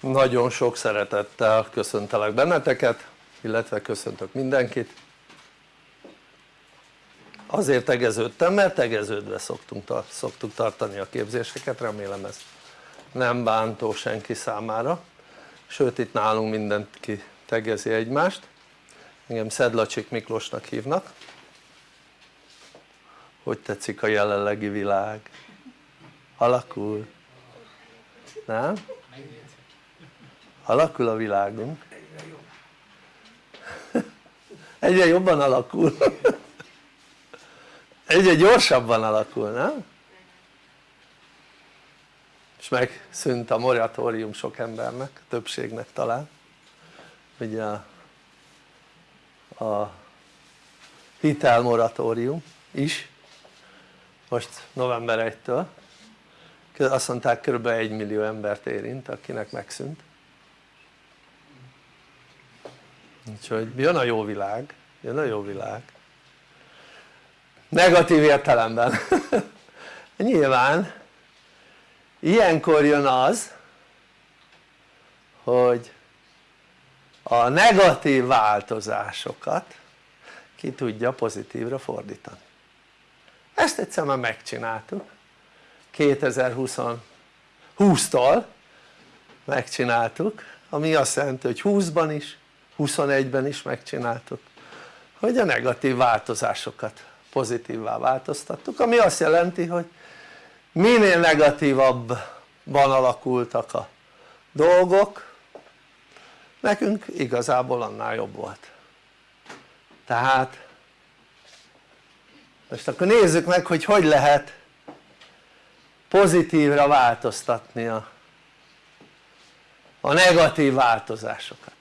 nagyon sok szeretettel köszöntelek benneteket illetve köszöntök mindenkit azért tegeződtem mert tegeződve szoktunk, szoktuk tartani a képzéseket remélem ez nem bántó senki számára sőt itt nálunk mindenki tegezi egymást engem Szedlacsik Miklósnak hívnak hogy tetszik a jelenlegi világ? alakul? nem? Alakul a világunk. Egyre jobban alakul. Egyre gyorsabban alakul nem? és megszűnt a moratórium sok embernek, többségnek talán. Ugye a, a hitelmoratórium is. Most november 1-től azt mondták kb. 1 millió embert érint akinek megszűnt úgyhogy jön a jó világ, jön a jó világ. Negatív értelemben. Nyilván ilyenkor jön az hogy a negatív változásokat ki tudja pozitívra fordítani. Ezt egyszer már megcsináltuk. 2020-tól megcsináltuk ami azt jelenti hogy 20-ban is 21-ben is megcsináltuk hogy a negatív változásokat pozitívvá változtattuk ami azt jelenti hogy minél negatívabban alakultak a dolgok nekünk igazából annál jobb volt. Tehát most akkor nézzük meg hogy hogy lehet pozitívra változtatni a, a negatív változásokat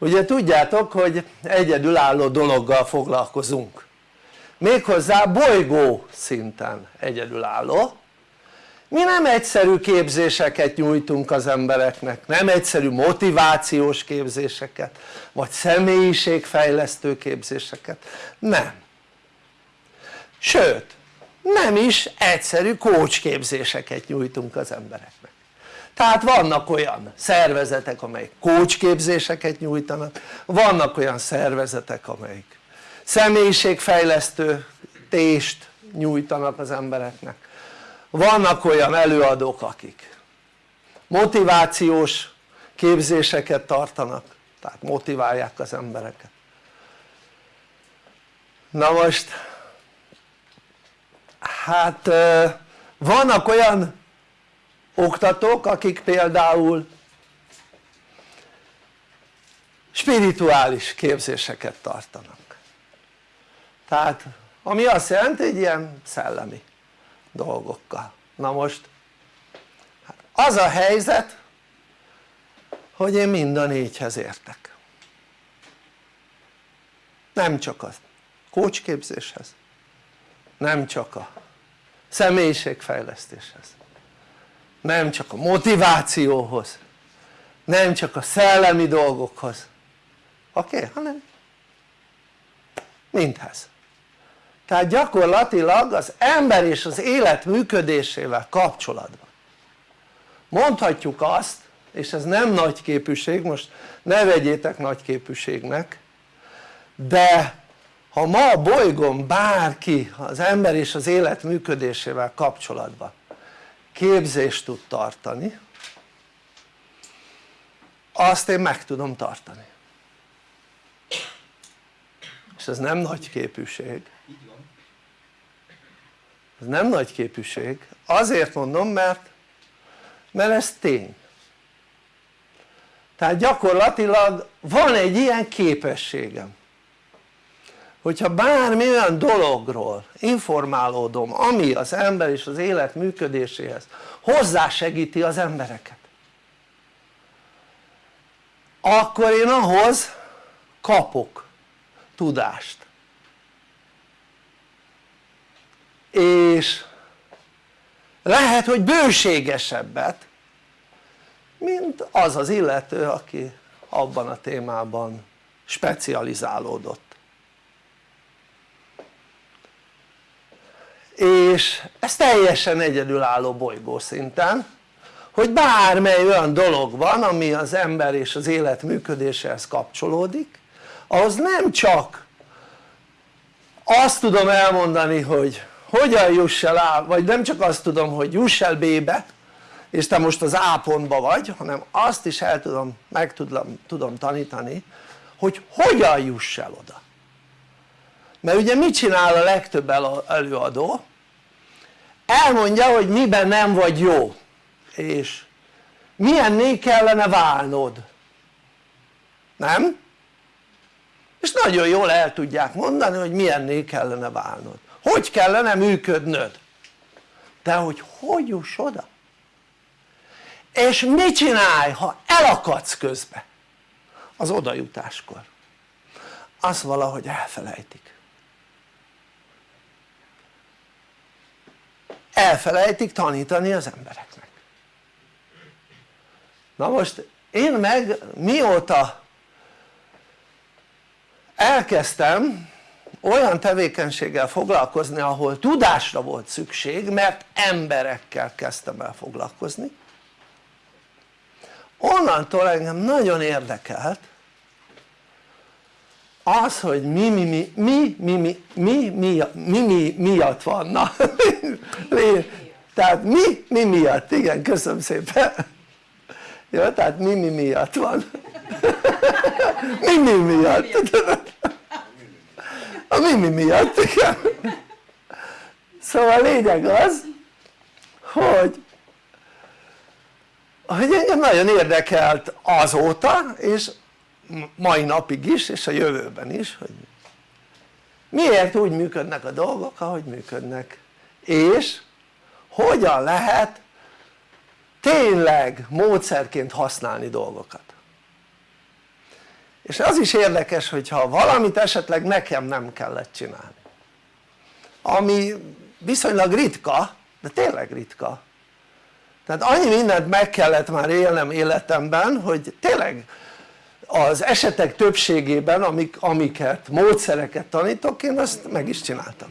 ugye tudjátok hogy egyedülálló dologgal foglalkozunk. Méghozzá bolygó szinten egyedülálló. Mi nem egyszerű képzéseket nyújtunk az embereknek, nem egyszerű motivációs képzéseket vagy személyiségfejlesztő képzéseket, nem. Sőt nem is egyszerű coach képzéseket nyújtunk az embereknek tehát vannak olyan szervezetek amelyek coach képzéseket nyújtanak vannak olyan szervezetek amelyik személyiségfejlesztő tést nyújtanak az embereknek. Vannak olyan előadók akik motivációs képzéseket tartanak tehát motiválják az embereket. Na most hát vannak olyan oktatók akik például spirituális képzéseket tartanak. Tehát ami azt jelenti hogy ilyen szellemi dolgokkal. Na most hát az a helyzet hogy én mind a négyhez értek. Nem csak a kócsképzéshez nem csak a személyiségfejlesztéshez nem csak a motivációhoz nem csak a szellemi dolgokhoz oké? Okay? hanem mindhez tehát gyakorlatilag az ember és az élet működésével kapcsolatban mondhatjuk azt és ez nem nagy képűség, most ne vegyétek nagy képűségnek de ha ma a bolygón bárki az ember és az élet működésével kapcsolatban képzést tud tartani azt én meg tudom tartani. És ez nem nagy képűség. Ez nem nagy képűség. Azért mondom mert mert ez tény. Tehát gyakorlatilag van egy ilyen képességem hogyha bármi olyan dologról informálódom ami az ember és az élet működéséhez hozzásegíti az embereket akkor én ahhoz kapok tudást. És lehet hogy bőségesebbet mint az az illető aki abban a témában specializálódott és ez teljesen egyedülálló bolygó szinten hogy bármely olyan dolog van ami az ember és az élet működéséhez kapcsolódik ahhoz nem csak azt tudom elmondani hogy hogyan juss el A, vagy nem csak azt tudom hogy juss el B-be és te most az A pontba vagy hanem azt is el tudom, meg tudom, tudom tanítani hogy hogyan juss el oda mert ugye mit csinál a legtöbb előadó? Elmondja hogy miben nem vagy jó. És milyenné kellene válnod. Nem? és nagyon jól el tudják mondani hogy milyenné kellene válnod. Hogy kellene működnöd? De hogy hogy juss oda? és mit csinálj ha elakadsz közbe? Az odajutáskor azt valahogy elfelejtik elfelejtik tanítani az embereknek. Na most én meg mióta elkezdtem olyan tevékenységgel foglalkozni ahol tudásra volt szükség mert emberekkel kezdtem el foglalkozni onnantól engem nagyon érdekelt az hogy mi mi mi mi mi mi mi mi, mi, mi miatt van na tehát mi mi miatt? Igen köszönöm szépen. Jó tehát mi mi miatt van? Mi mi miatt? A mi mi miatt igen. Szóval a lényeg az hogy hogy engem nagyon érdekelt azóta és mai napig is és a jövőben is hogy miért úgy működnek a dolgok ahogy működnek. És hogyan lehet tényleg módszerként használni dolgokat. És az is érdekes hogyha valamit esetleg nekem nem kellett csinálni. Ami viszonylag ritka de tényleg ritka. Tehát annyi mindent meg kellett már élnem életemben hogy tényleg az esetek többségében amik, amiket, módszereket tanítok én azt meg is csináltam.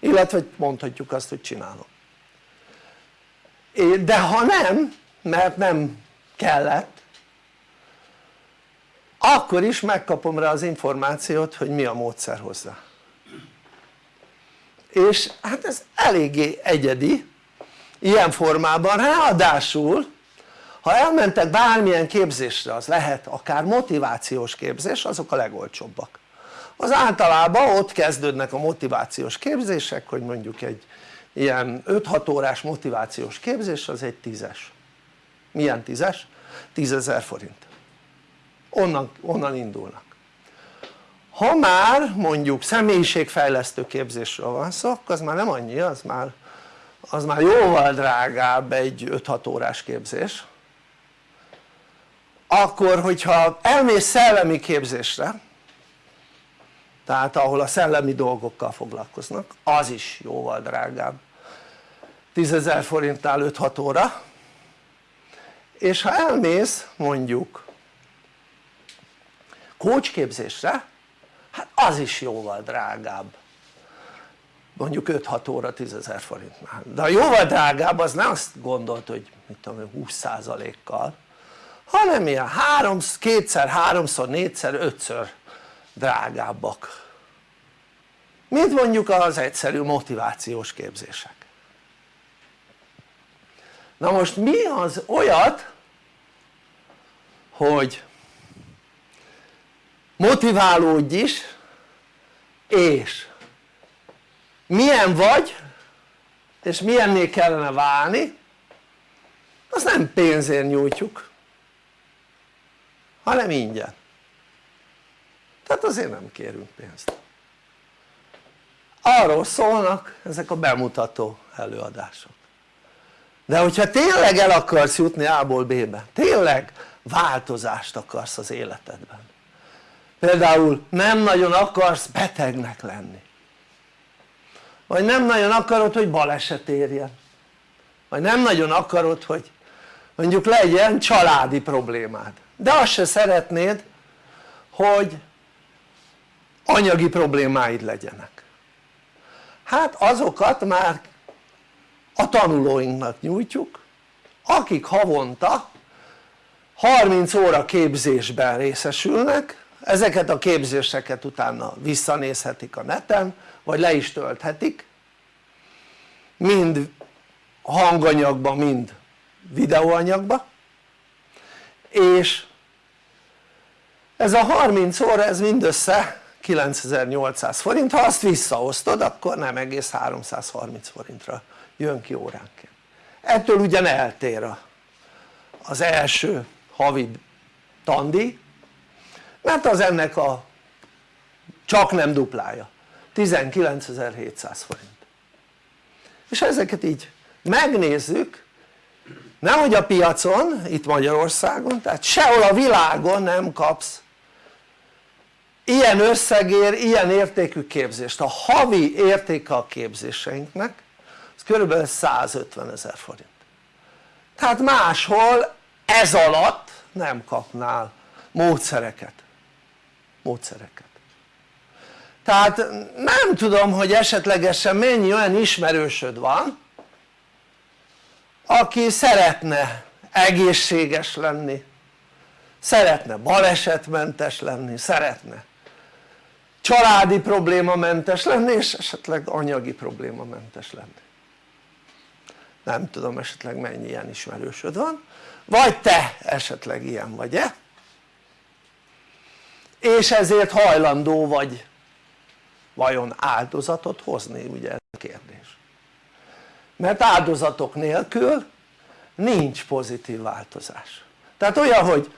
Illetve mondhatjuk azt hogy csinálom. De ha nem mert nem kellett akkor is megkapom rá az információt hogy mi a módszer hozzá. És hát ez eléggé egyedi ilyen formában ráadásul ha elmentek bármilyen képzésre az lehet akár motivációs képzés azok a legolcsóbbak. Az általában ott kezdődnek a motivációs képzések hogy mondjuk egy ilyen 5-6 órás motivációs képzés az egy tízes. Milyen tízes? tízezer forint. Onnan, onnan indulnak. Ha már mondjuk személyiségfejlesztő képzésről van szó akkor az már nem annyi az már, az már jóval drágább egy 5-6 órás képzés akkor hogyha elmész szellemi képzésre tehát ahol a szellemi dolgokkal foglalkoznak az is jóval drágább. 10.000 forintnál 5-6 óra. És ha elmész mondjuk kócsképzésre hát az is jóval drágább. Mondjuk 5-6 óra 10.000 forintnál. De a jóval drágább az nem azt gondolt hogy mit tudom 20%-kal hanem ilyen 3, kétszer, háromszor, négyszer, ötször drágábbak. Mint mondjuk az egyszerű motivációs képzések. Na most mi az olyat hogy motiválódj is és milyen vagy és milyenné kellene válni azt nem pénzért nyújtjuk hanem ingyen. Tehát azért nem kérünk pénzt. Arról szólnak ezek a bemutató előadások. De hogyha tényleg el akarsz jutni A-ból B-be, tényleg változást akarsz az életedben. Például nem nagyon akarsz betegnek lenni. Vagy nem nagyon akarod hogy baleset érjen. Vagy nem nagyon akarod hogy mondjuk legyen családi problémád. De azt se szeretnéd hogy anyagi problémáid legyenek. Hát azokat már a tanulóinknak nyújtjuk akik havonta 30 óra képzésben részesülnek ezeket a képzéseket utána visszanézhetik a neten vagy le is tölthetik mind hanganyagba mind videóanyagba és ez a 30 óra ez mindössze 9800 forint, ha azt visszaosztod akkor nem egész 330 forintra jön ki óránként. Ettől ugyan eltér az első havi tandi mert az ennek a csak nem duplája. 19.700 forint. És ezeket így megnézzük nem hogy a piacon itt Magyarországon tehát sehol a világon nem kapsz ilyen összegér, ilyen értékű képzést. A havi értéke a képzéseinknek az kb. 150 ezer forint. Tehát máshol ez alatt nem kapnál módszereket. Módszereket. Tehát nem tudom hogy esetlegesen mennyi olyan ismerősöd van aki szeretne egészséges lenni szeretne balesetmentes lenni, szeretne családi problémamentes lenni és esetleg anyagi problémamentes lenni. Nem tudom esetleg mennyi ilyen ismerősöd van. Vagy te esetleg ilyen vagy-e? És ezért hajlandó vagy vajon áldozatot hozni ugye ez a kérdés mert áldozatok nélkül nincs pozitív változás. Tehát olyan hogy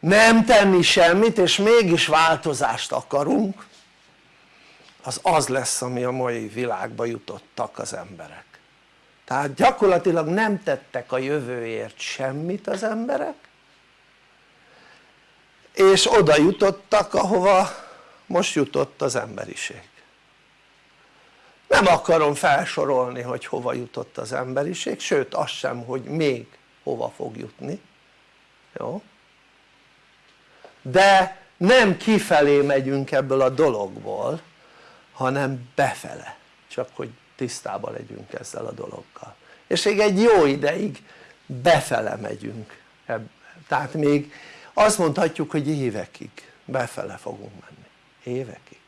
nem tenni semmit és mégis változást akarunk az az lesz ami a mai világba jutottak az emberek. Tehát gyakorlatilag nem tettek a jövőért semmit az emberek és oda jutottak ahova most jutott az emberiség nem akarom felsorolni hogy hova jutott az emberiség sőt azt sem hogy még hova fog jutni. Jó? de nem kifelé megyünk ebből a dologból hanem befele. Csak hogy tisztában legyünk ezzel a dologgal. És még egy jó ideig befele megyünk tehát még azt mondhatjuk hogy évekig befele fogunk menni, évekig.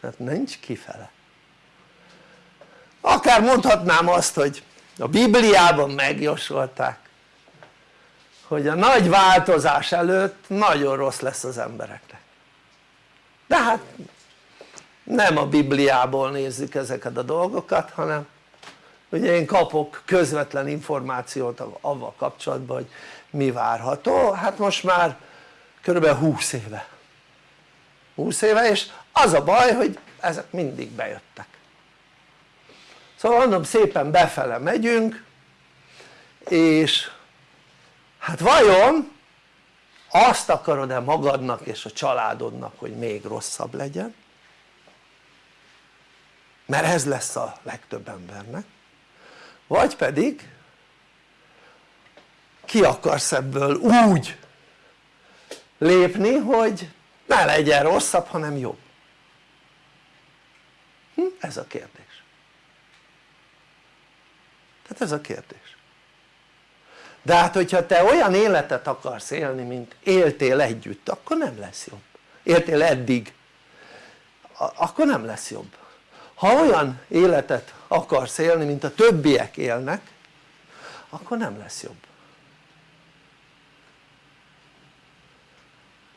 Tehát nincs kifele akár mondhatnám azt hogy a Bibliában megjósolták hogy a nagy változás előtt nagyon rossz lesz az embereknek. De hát nem a Bibliából nézzük ezeket a dolgokat hanem ugye én kapok közvetlen információt avval kapcsolatban hogy mi várható, hát most már körülbelül 20 éve. 20 éve és az a baj hogy ezek mindig bejöttek szóval mondom szépen befele megyünk és hát vajon azt akarod-e magadnak és a családodnak hogy még rosszabb legyen? mert ez lesz a legtöbb embernek vagy pedig ki akarsz ebből úgy lépni hogy ne legyen rosszabb hanem jobb hm? ez a kérdés tehát ez a kérdés. De hát hogyha te olyan életet akarsz élni mint éltél együtt akkor nem lesz jobb. Éltél eddig akkor nem lesz jobb. Ha olyan életet akarsz élni mint a többiek élnek akkor nem lesz jobb.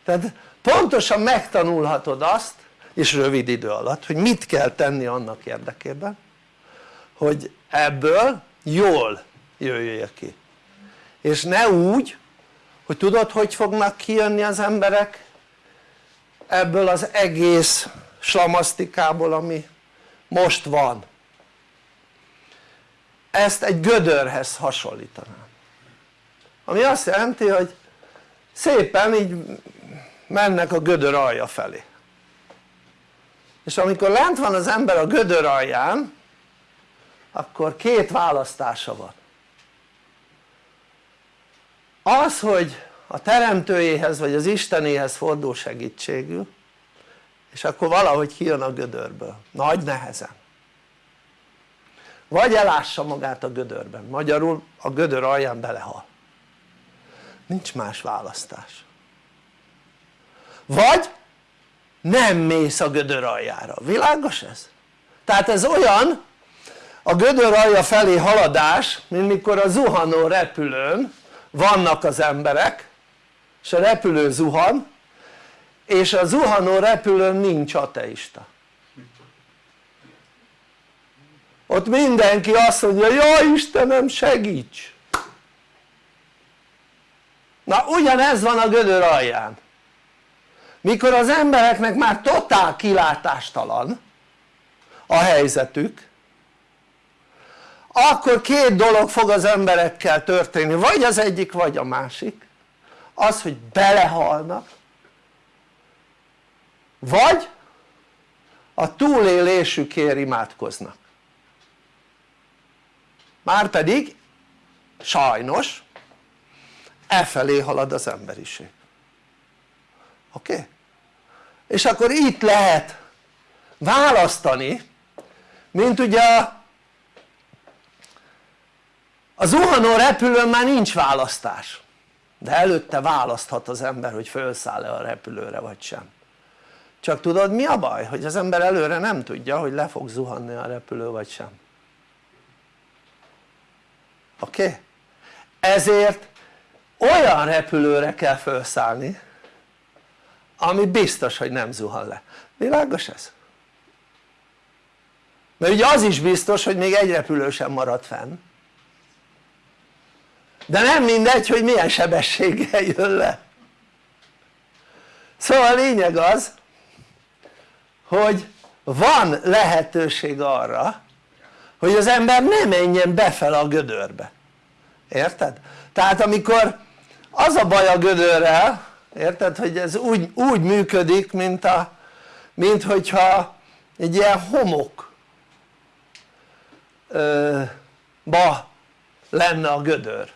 Tehát pontosan megtanulhatod azt és rövid idő alatt hogy mit kell tenni annak érdekében hogy ebből jól jöjjél ki. És ne úgy hogy tudod hogy fognak kijönni az emberek? Ebből az egész slamasztikából ami most van. Ezt egy gödörhez hasonlítanám. Ami azt jelenti hogy szépen így mennek a gödör alja felé. És amikor lent van az ember a gödör alján akkor két választása van. Az hogy a teremtőjéhez vagy az Istenéhez fordul segítségül és akkor valahogy kijön a gödörből, nagy nehezen. Vagy elássa magát a gödörben, magyarul a gödör alján belehal. Nincs más választás. Vagy nem mész a gödör aljára, világos ez? tehát ez olyan a gödör alja felé haladás mint mikor a zuhanó repülőn vannak az emberek és a repülő zuhan és a zuhanó repülőn nincs ateista. Ott mindenki azt mondja jaj Istenem segíts! Na ugyanez van a gödör alján. Mikor az embereknek már totál kilátástalan a helyzetük akkor két dolog fog az emberekkel történni, vagy az egyik vagy a másik az hogy belehalnak vagy a túlélésükért imádkoznak márpedig sajnos e felé halad az emberiség oké? Okay? és akkor itt lehet választani mint ugye a zuhanó repülőn már nincs választás de előtte választhat az ember hogy felszáll-e a repülőre vagy sem csak tudod mi a baj? hogy az ember előre nem tudja hogy le fog zuhanni a repülő vagy sem oké? Ezért olyan repülőre kell felszállni ami biztos hogy nem zuhan le, világos ez? mert ugye az is biztos hogy még egy repülő sem marad fenn de nem mindegy hogy milyen sebességgel jön le szóval a lényeg az hogy van lehetőség arra hogy az ember ne menjen befele a gödörbe érted? tehát amikor az a baj a gödörrel érted? hogy ez úgy, úgy működik mint a mint hogyha egy ilyen homok ba lenne a gödör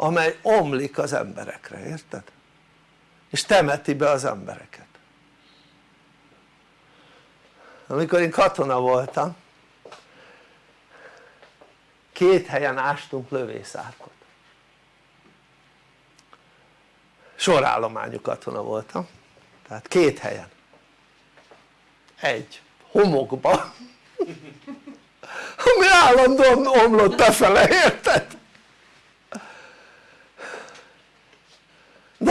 amely omlik az emberekre, érted? és temeti be az embereket amikor én katona voltam két helyen ástunk lövészárkot sorállományú katona voltam tehát két helyen egy homokba ami állandóan omlott befele, érted?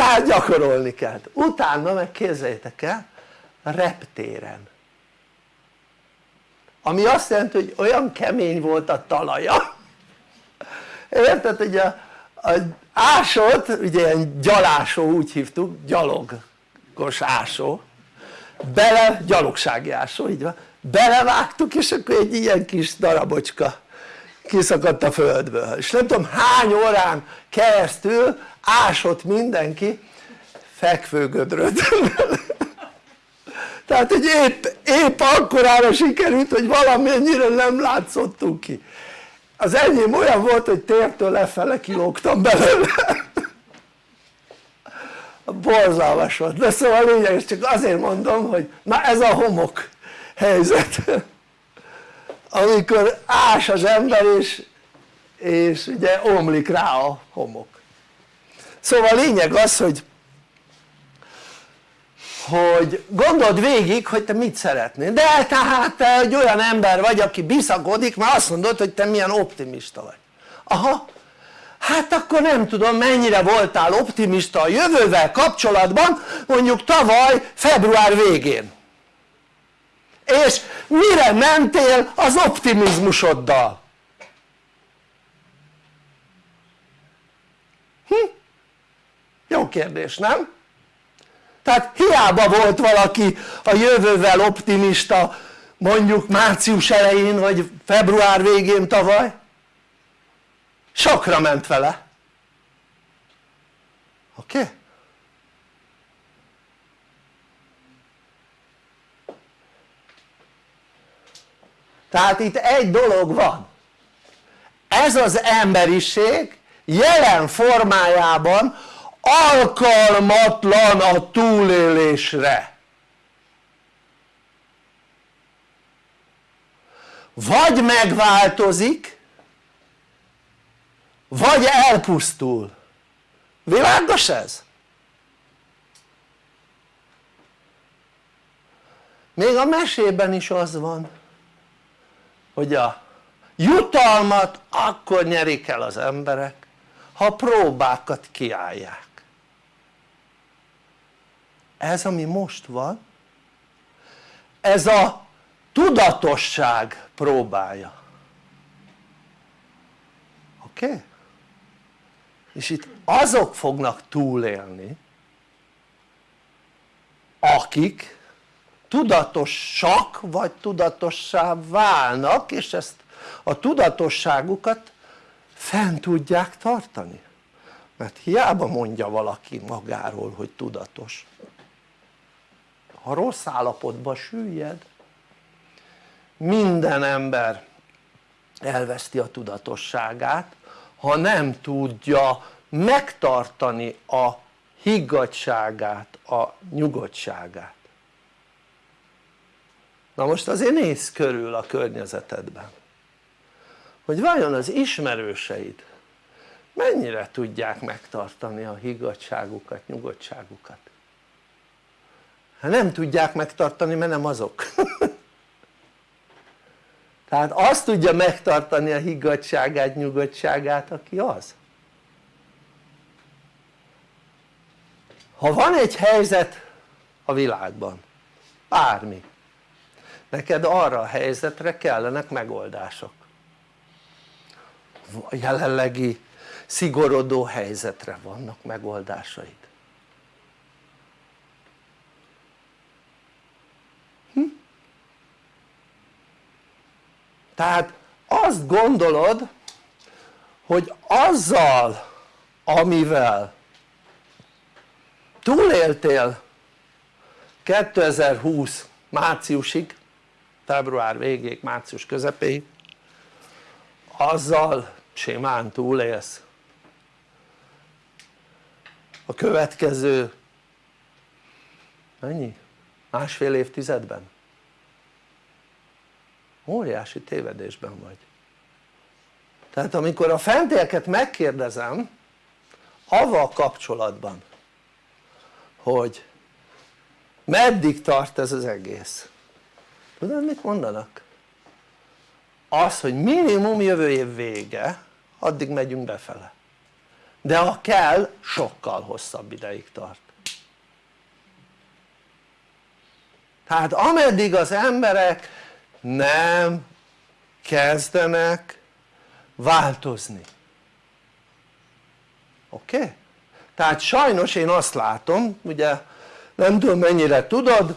De hát gyakorolni kell, utána meg képzeljétek el reptéren. Ami azt jelenti hogy olyan kemény volt a talaja. Érted hogy a, a ásót ugye ilyen gyalásó úgy hívtuk gyalogos ásó. Bele gyalogsági ásó így van. Belevágtuk és akkor egy ilyen kis darabocska kiszakadt a földből. És nem tudom hány órán keresztül ásott mindenki fekvőgödröt. Tehát hogy épp, épp akkorára sikerült hogy valamennyire nem látszottunk ki. Az enyém olyan volt hogy tértől lefele kilógtam belőle. Borzalmas volt. De szóval lényeges csak azért mondom hogy na ez a homok helyzet. Amikor ás az ember és, és ugye omlik rá a homok szóval a lényeg az hogy hogy gondold végig hogy te mit szeretnél de tehát te egy olyan ember vagy aki biszakodik mert azt mondod hogy te milyen optimista vagy aha hát akkor nem tudom mennyire voltál optimista a jövővel kapcsolatban mondjuk tavaly február végén és mire mentél az optimizmusoddal? Hm? Jó kérdés nem? tehát hiába volt valaki a jövővel optimista mondjuk március elején vagy február végén tavaly sokra ment vele oké? Okay? tehát itt egy dolog van ez az emberiség jelen formájában alkalmatlan a túlélésre. Vagy megváltozik vagy elpusztul. Világos ez? még a mesében is az van hogy a jutalmat akkor nyerik el az emberek ha próbákat kiállják ez ami most van ez a tudatosság próbája oké? Okay? és itt azok fognak túlélni akik tudatosak vagy tudatossá válnak és ezt a tudatosságukat fenn tudják tartani mert hiába mondja valaki magáról hogy tudatos ha rossz állapotba süllyed. Minden ember elveszti a tudatosságát ha nem tudja megtartani a higgadságát, a nyugodtságát. Na most azért nézz körül a környezetedben hogy vajon az ismerőseid mennyire tudják megtartani a higgadságukat, nyugodtságukat nem tudják megtartani mert nem azok. Tehát azt tudja megtartani a higgadságát, nyugodtságát aki az. Ha van egy helyzet a világban bármi neked arra a helyzetre kellenek megoldások. A jelenlegi szigorodó helyzetre vannak megoldásaid tehát azt gondolod hogy azzal amivel túléltél 2020 márciusig február végéig, március közepéig azzal simán túlélsz a következő mennyi? másfél évtizedben óriási tévedésben vagy. Tehát amikor a fentieket megkérdezem avval kapcsolatban hogy meddig tart ez az egész? Tudod mit mondanak? az hogy minimum jövő év vége addig megyünk befele. De ha kell sokkal hosszabb ideig tart. Tehát ameddig az emberek nem kezdenek változni oké? Okay? tehát sajnos én azt látom ugye nem tudom mennyire tudod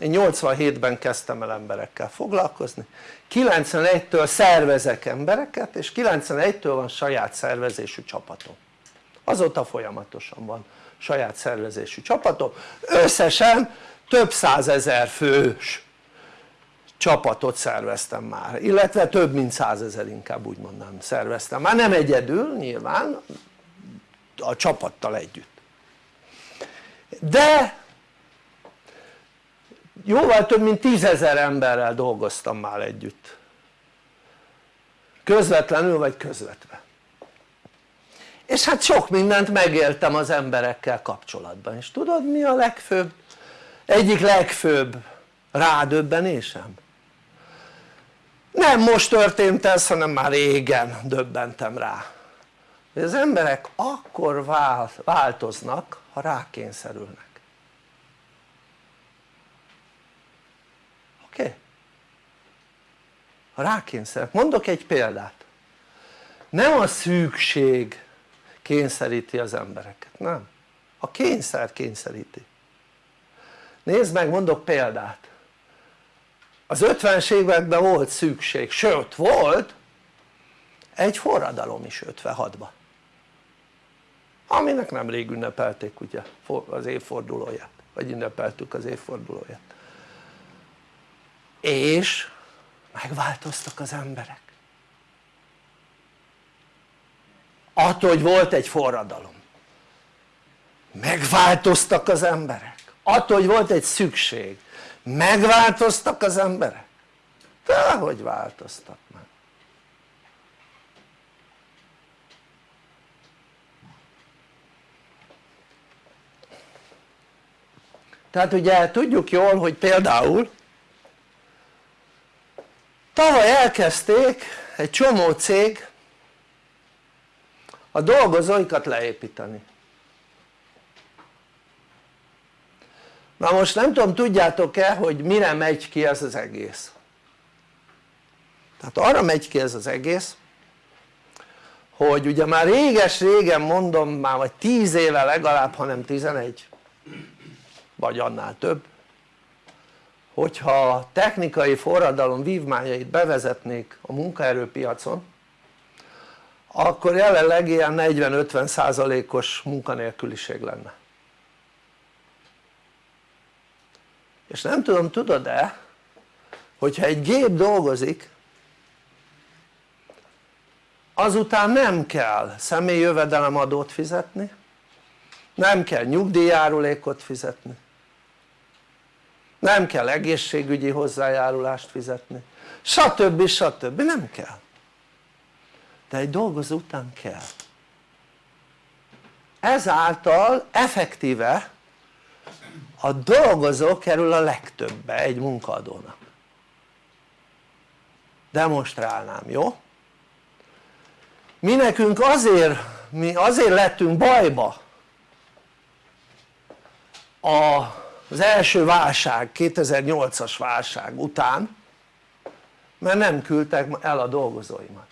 én 87-ben kezdtem el emberekkel foglalkozni 91-től szervezek embereket és 91-től van saját szervezésű csapatom azóta folyamatosan van saját szervezésű csapatom összesen több százezer fős csapatot szerveztem már. Illetve több mint százezer inkább úgy mondanám szerveztem. Már nem egyedül nyilván a csapattal együtt. De jóval több mint tízezer emberrel dolgoztam már együtt. Közvetlenül vagy közvetve. És hát sok mindent megéltem az emberekkel kapcsolatban és tudod mi a legfőbb? Egyik legfőbb rádöbbenésem nem most történt ez hanem már régen döbbentem rá. Hogy az emberek akkor változnak ha rákényszerülnek. Oké? Okay? ha rákényszerülnek, mondok egy példát. Nem a szűkség kényszeríti az embereket, nem. A kényszer kényszeríti. Nézd meg mondok példát az 50-es években volt szükség, sőt volt egy forradalom is 56-ban aminek nemrég ünnepelték ugye az évfordulóját. Vagy ünnepeltük az évfordulóját. És megváltoztak az emberek. Attól hogy volt egy forradalom megváltoztak az emberek. Attól hogy volt egy szükség megváltoztak az emberek? Dehogy változtat meg. Tehát ugye tudjuk jól hogy például tavaly elkezdték egy csomó cég a dolgozóikat leépíteni na most nem tudom tudjátok-e hogy mire megy ki ez az egész? Tehát arra megy ki ez az egész hogy ugye már réges régen mondom már vagy 10 éve legalább hanem 11 vagy annál több hogyha technikai forradalom vívmányait bevezetnék a munkaerőpiacon akkor jelenleg ilyen 40-50 százalékos munkanélküliség lenne és nem tudom tudod-e hogyha egy gép dolgozik azután nem kell személyi jövedelemadót fizetni nem kell nyugdíjjárulékot fizetni nem kell egészségügyi hozzájárulást fizetni stb. stb. nem kell de egy dolgozó után kell ezáltal effektíve a dolgozó kerül a legtöbbe egy munkaadónak demonstrálnám, jó? mi nekünk azért, mi azért lettünk bajba az első válság, 2008-as válság után mert nem küldtek el a dolgozóimat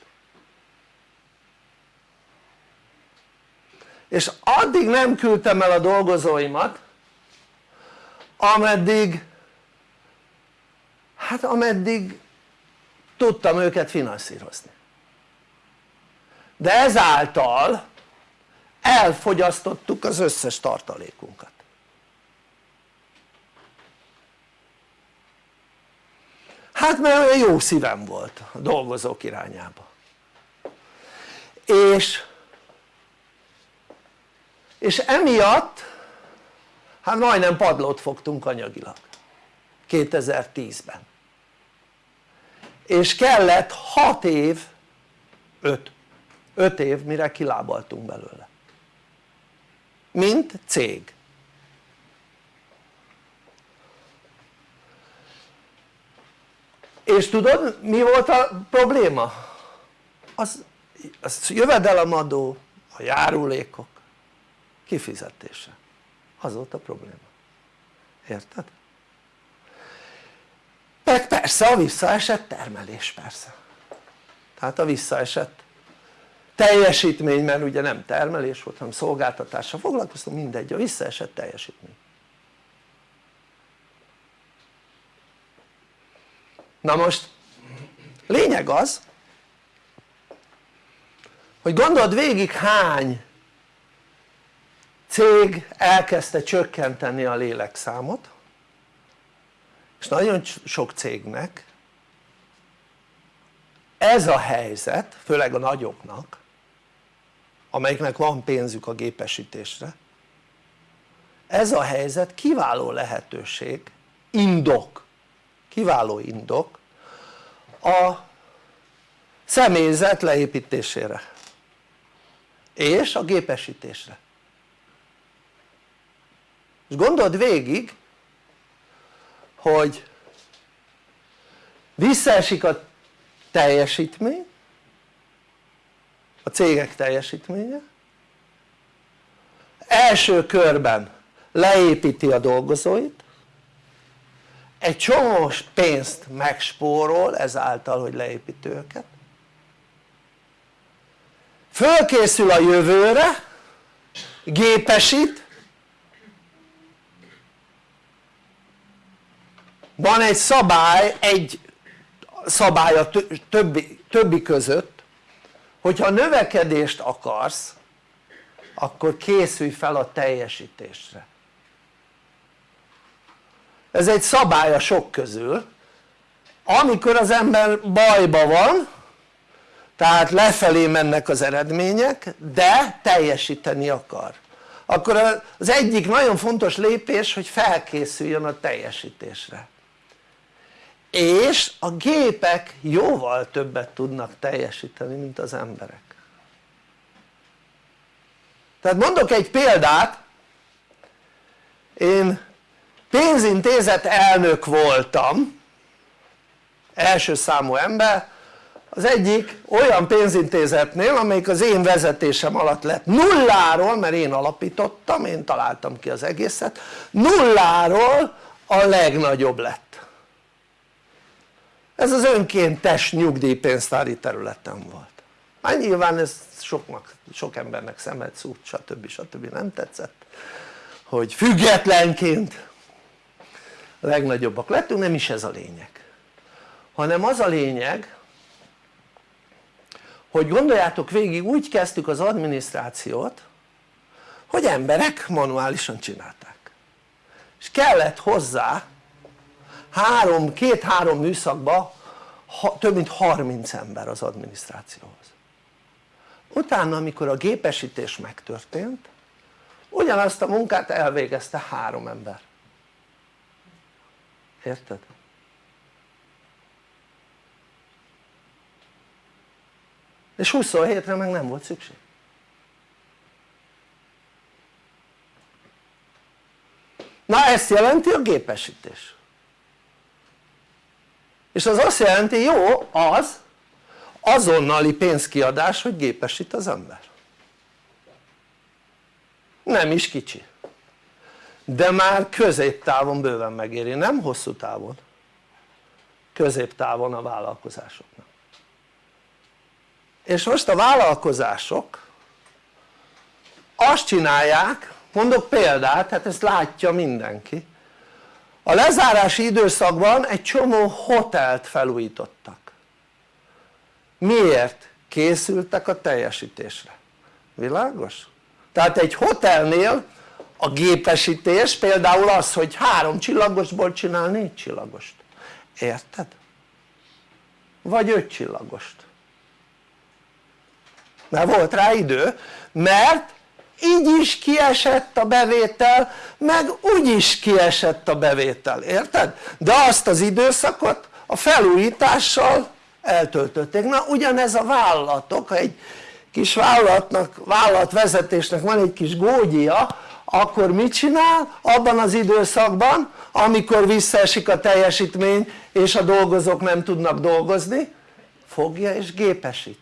és addig nem küldtem el a dolgozóimat ameddig hát ameddig tudtam őket finanszírozni. De ezáltal elfogyasztottuk az összes tartalékunkat. Hát mert olyan jó szívem volt a dolgozók irányába. És és emiatt hát majdnem padlót fogtunk anyagilag. 2010-ben és kellett 6 év 5 5 év mire kilábaltunk belőle. Mint cég. És tudod mi volt a probléma? az, az jövedelemadó, a járulékok kifizetése az volt a probléma. Érted? meg persze a visszaesett termelés persze. Tehát a visszaesett teljesítmény mert ugye nem termelés volt hanem szolgáltatással foglalkoztam mindegy a visszaesett teljesítmény. Na most lényeg az hogy gondold végig hány cég elkezdte csökkenteni a lélekszámot és nagyon sok cégnek ez a helyzet, főleg a nagyoknak amelyiknek van pénzük a gépesítésre ez a helyzet kiváló lehetőség, indok, kiváló indok a személyzet leépítésére és a gépesítésre és gondold végig hogy visszaesik a teljesítmény a cégek teljesítménye első körben leépíti a dolgozóit egy csomó pénzt megspórol ezáltal hogy leépíti őket. Fölkészül a jövőre gépesít van egy szabály, egy szabály a többi, többi között hogyha növekedést akarsz akkor készülj fel a teljesítésre. Ez egy szabály a sok közül. Amikor az ember bajba van tehát lefelé mennek az eredmények de teljesíteni akar. Akkor az egyik nagyon fontos lépés hogy felkészüljön a teljesítésre és a gépek jóval többet tudnak teljesíteni mint az emberek. Tehát mondok egy példát. Én pénzintézet elnök voltam első számú ember. Az egyik olyan pénzintézetnél amelyik az én vezetésem alatt lett. Nulláról mert én alapítottam, én találtam ki az egészet nulláról a legnagyobb lett ez az önkéntes nyugdíjpénztári területen volt hát nyilván ez soknak, sok embernek szemet szúrt stb. stb. nem tetszett hogy függetlenként legnagyobbak lettünk, nem is ez a lényeg hanem az a lényeg hogy gondoljátok végig úgy kezdtük az adminisztrációt hogy emberek manuálisan csinálták és kellett hozzá három, két-három műszakba ha, több mint 30 ember az adminisztrációhoz. Utána amikor a gépesítés megtörtént ugyanazt a munkát elvégezte három ember. Érted? és 27-re meg nem volt szükség. Na ezt jelenti a gépesítés és az azt jelenti jó az azonnali pénzkiadás hogy gépesít az ember. Nem is kicsi. De már középtávon bőven megéri, nem hosszú távon. Középtávon a vállalkozásoknak. És most a vállalkozások azt csinálják, mondok példát, hát ezt látja mindenki a lezárási időszakban egy csomó hotelt felújítottak miért? készültek a teljesítésre, világos? tehát egy hotelnél a gépesítés például az hogy három csillagosból csinál négy csillagost, érted? vagy öt csillagost mert volt rá idő mert így is kiesett a bevétel meg úgy is kiesett a bevétel, érted? de azt az időszakot a felújítással eltöltötték, na ugyanez a vállalatok, ha egy kis vállalatnak, vállalatvezetésnek van egy kis gógyia akkor mit csinál abban az időszakban amikor visszaesik a teljesítmény és a dolgozók nem tudnak dolgozni? Fogja és gépesít.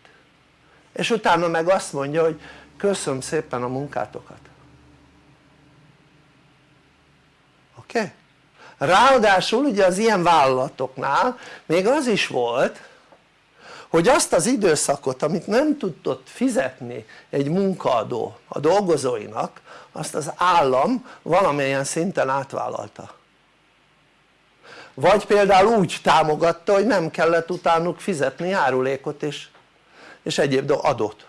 És utána meg azt mondja hogy köszönöm szépen a munkátokat oké? Okay? ráadásul ugye az ilyen vállalatoknál még az is volt hogy azt az időszakot amit nem tudott fizetni egy munkaadó a dolgozóinak azt az állam valamilyen szinten átvállalta vagy például úgy támogatta hogy nem kellett utánuk fizetni járulékot és, és egyéb adót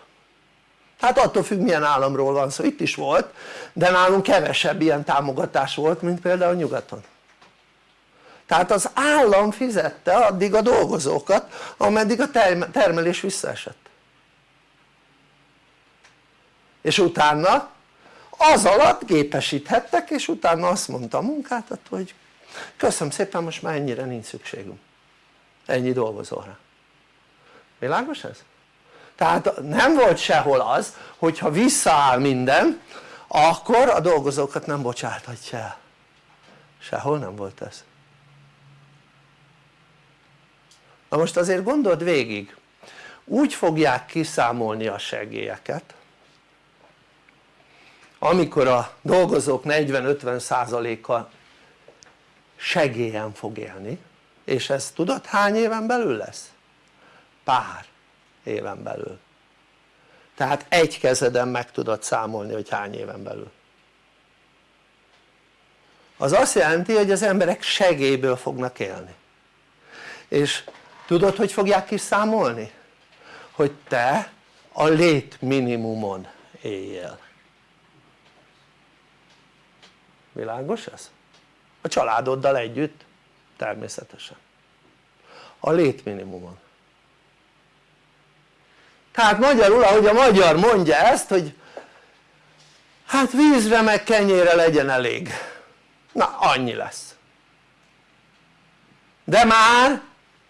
hát attól függ milyen államról van szó, itt is volt de nálunk kevesebb ilyen támogatás volt mint például nyugaton. Tehát az állam fizette addig a dolgozókat ameddig a termelés visszaesett. És utána az alatt gépesíthettek és utána azt mondta a munkáltató hogy köszönöm szépen most már ennyire nincs szükségünk. Ennyi dolgozóra. Világos ez? Tehát nem volt sehol az hogyha visszaáll minden akkor a dolgozókat nem bocsáthatja. El sehol nem volt ez. Na most azért gondold végig. Úgy fogják kiszámolni a segélyeket amikor a dolgozók 40-50 százaléka segélyen fog élni és ez tudod hány éven belül lesz? pár éven belül. Tehát egy kezeden meg tudod számolni hogy hány éven belül. Az azt jelenti hogy az emberek segélyből fognak élni. És tudod hogy fogják kiszámolni? hogy te a létminimumon éljél világos ez? a családoddal együtt természetesen. A létminimumon tehát magyarul ahogy a magyar mondja ezt hogy hát vízre meg kenyére legyen elég na annyi lesz de már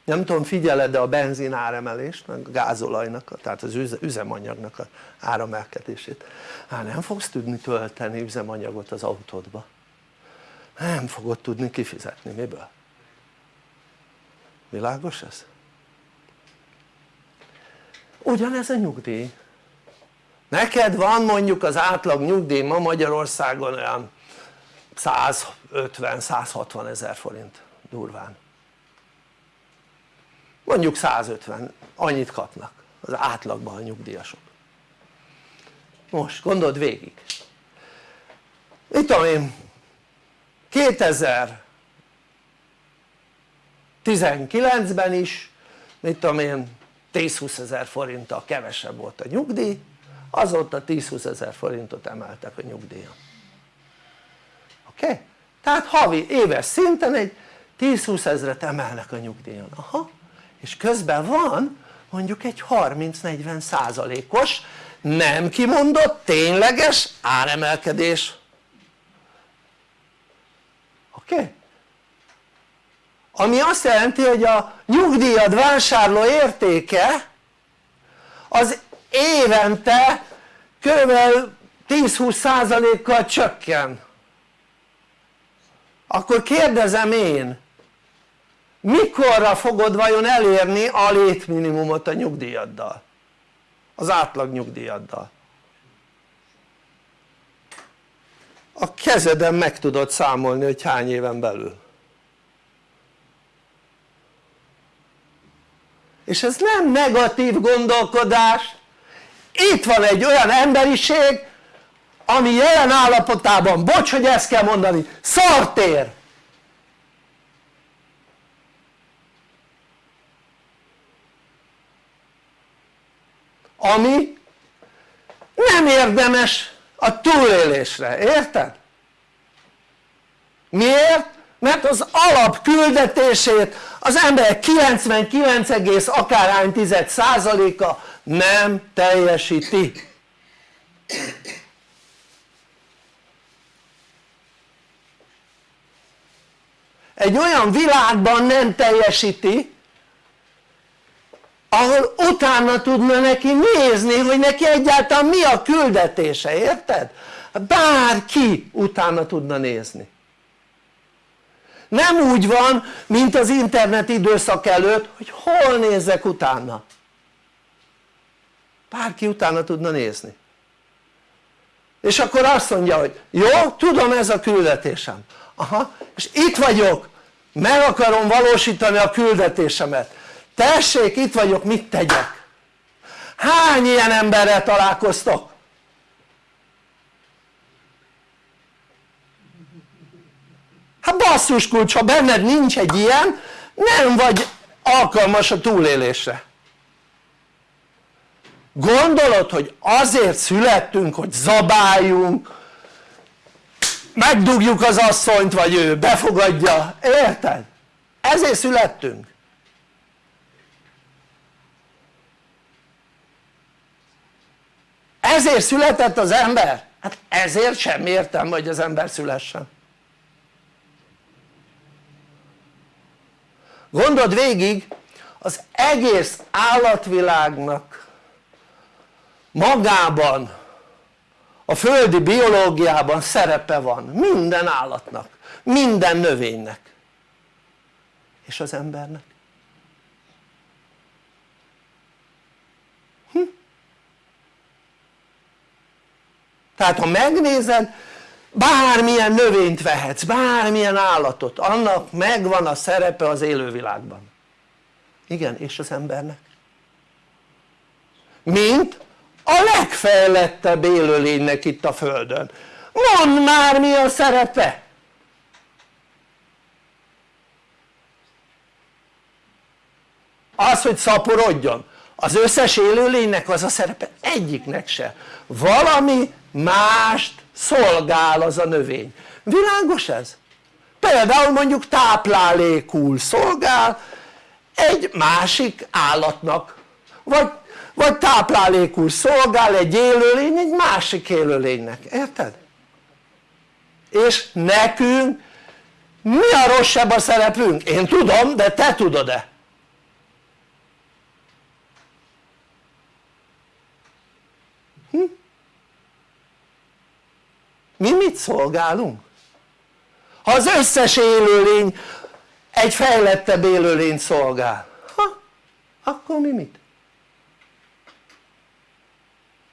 nem tudom figyeled de a benzin áremelést meg a gázolajnak tehát az üzemanyagnak a áremelkedését hát nem fogsz tudni tölteni üzemanyagot az autódba nem fogod tudni kifizetni, miből? világos ez? Ugyanez a nyugdíj. Neked van mondjuk az átlag nyugdíj ma Magyarországon olyan 150-160 ezer forint durván. Mondjuk 150 annyit kapnak az átlagban a nyugdíjasok. Most gondold végig. Mit tudom én 2019-ben is mit tudom én 10-20 ezer forinttal kevesebb volt a nyugdíj azóta 10-20 ezer forintot emeltek a nyugdíjon oké? Okay? tehát havi éves szinten egy 10-20 ezret emelnek a nyugdíjon, aha és közben van mondjuk egy 30-40 százalékos nem kimondott tényleges áremelkedés oké? Okay? Ami azt jelenti hogy a nyugdíjad vásárló értéke az évente kb. 10-20 százalékkal csökken. Akkor kérdezem én mikorra fogod vajon elérni a létminimumot a nyugdíjaddal? Az átlag nyugdíjaddal. A kezeden meg tudod számolni hogy hány éven belül és ez nem negatív gondolkodás itt van egy olyan emberiség ami jelen állapotában, bocs hogy ezt kell mondani, szartér ami nem érdemes a túlélésre, érted? miért? Mert az alap küldetését az ember 99, akárhány tized százaléka nem teljesíti egy olyan világban nem teljesíti ahol utána tudna neki nézni hogy neki egyáltalán mi a küldetése, érted? bárki utána tudna nézni nem úgy van mint az internet időszak előtt hogy hol nézzek utána. Bárki utána tudna nézni. És akkor azt mondja hogy jó tudom ez a küldetésem. Aha és itt vagyok. Meg akarom valósítani a küldetésemet. Tessék itt vagyok mit tegyek? Hány ilyen emberrel találkoztok? Hát basszus kulcs ha benned nincs egy ilyen nem vagy alkalmas a túlélésre gondolod hogy azért születtünk hogy zabáljunk megdugjuk az asszonyt vagy ő befogadja, érted? ezért születtünk ezért született az ember? hát ezért sem értem hogy az ember szülessen gondold végig az egész állatvilágnak magában a földi biológiában szerepe van. Minden állatnak, minden növénynek. És az embernek. Hm? tehát ha megnézed bármilyen növényt vehetsz, bármilyen állatot, annak megvan a szerepe az élővilágban. Igen és az embernek. Mint a legfejlettebb élőlénynek itt a földön. Mondd már mi a szerepe! Az hogy szaporodjon. Az összes élőlénynek az a szerepe egyiknek se. Valami mást szolgál az a növény világos ez? például mondjuk táplálékul szolgál egy másik állatnak vagy vagy táplálékul szolgál egy élőlény egy másik élőlénynek, érted? és nekünk mi a rosszabb a szerepünk? én tudom de te tudod-e? Hm? Mi mit szolgálunk? ha az összes élőlény egy fejlettebb élőlény szolgál ha, akkor mi mit?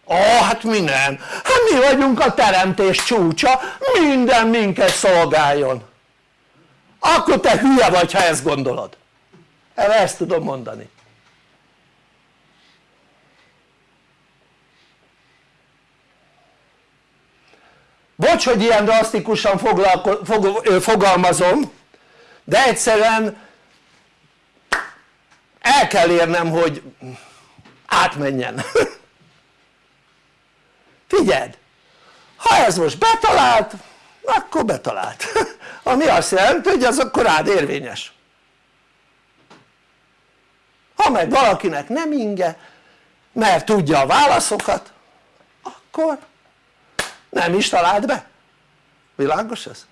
ó hát mi nem, hát mi vagyunk a teremtés csúcsa. Minden minket szolgáljon. Akkor te hülye vagy ha ezt gondolod. Erre ezt tudom mondani bocs hogy ilyen drasztikusan fogalmazom de egyszerűen el kell érnem hogy átmenjen. Figyeld ha ez most betalált akkor betalált. Ami azt jelenti hogy az akkor rád érvényes. Ha meg valakinek nem inge mert tudja a válaszokat akkor nem is talált be? Világos ez?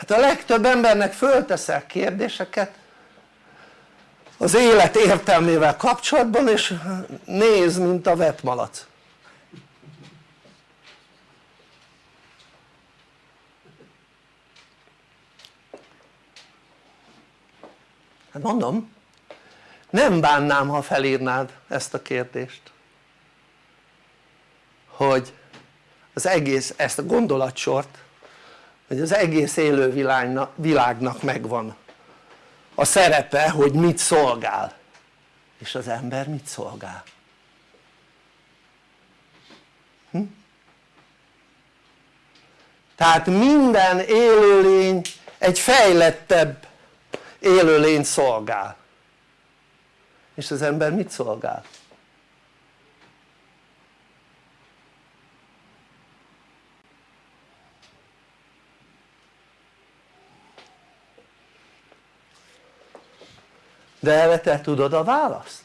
hát a legtöbb embernek fölteszel kérdéseket az élet értelmével kapcsolatban és néz mint a vetmalac. Hát mondom nem bánnám ha felírnád ezt a kérdést hogy az egész, ezt a gondolatsort hogy az egész élő világnak, megvan a szerepe hogy mit szolgál és az ember mit szolgál hm? tehát minden élőlény egy fejlettebb élőlény szolgál és az ember mit szolgál? De erre te tudod a választ?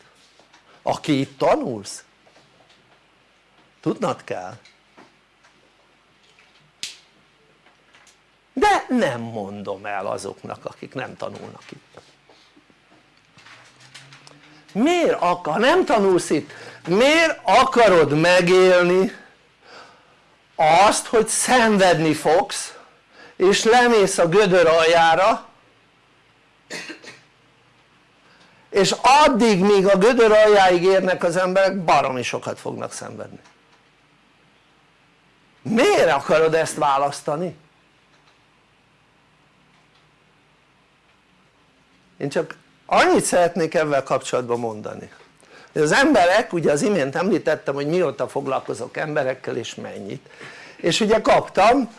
aki itt tanulsz tudnod kell de nem mondom el azoknak akik nem tanulnak itt miért akar, nem tanulsz itt miért akarod megélni azt hogy szenvedni fogsz és lemész a gödör aljára és addig míg a gödör aljáig érnek az emberek baromi sokat fognak szenvedni miért akarod ezt választani? én csak annyit szeretnék ebben kapcsolatban mondani hogy az emberek, ugye az imént említettem hogy mióta foglalkozok emberekkel és mennyit és ugye kaptam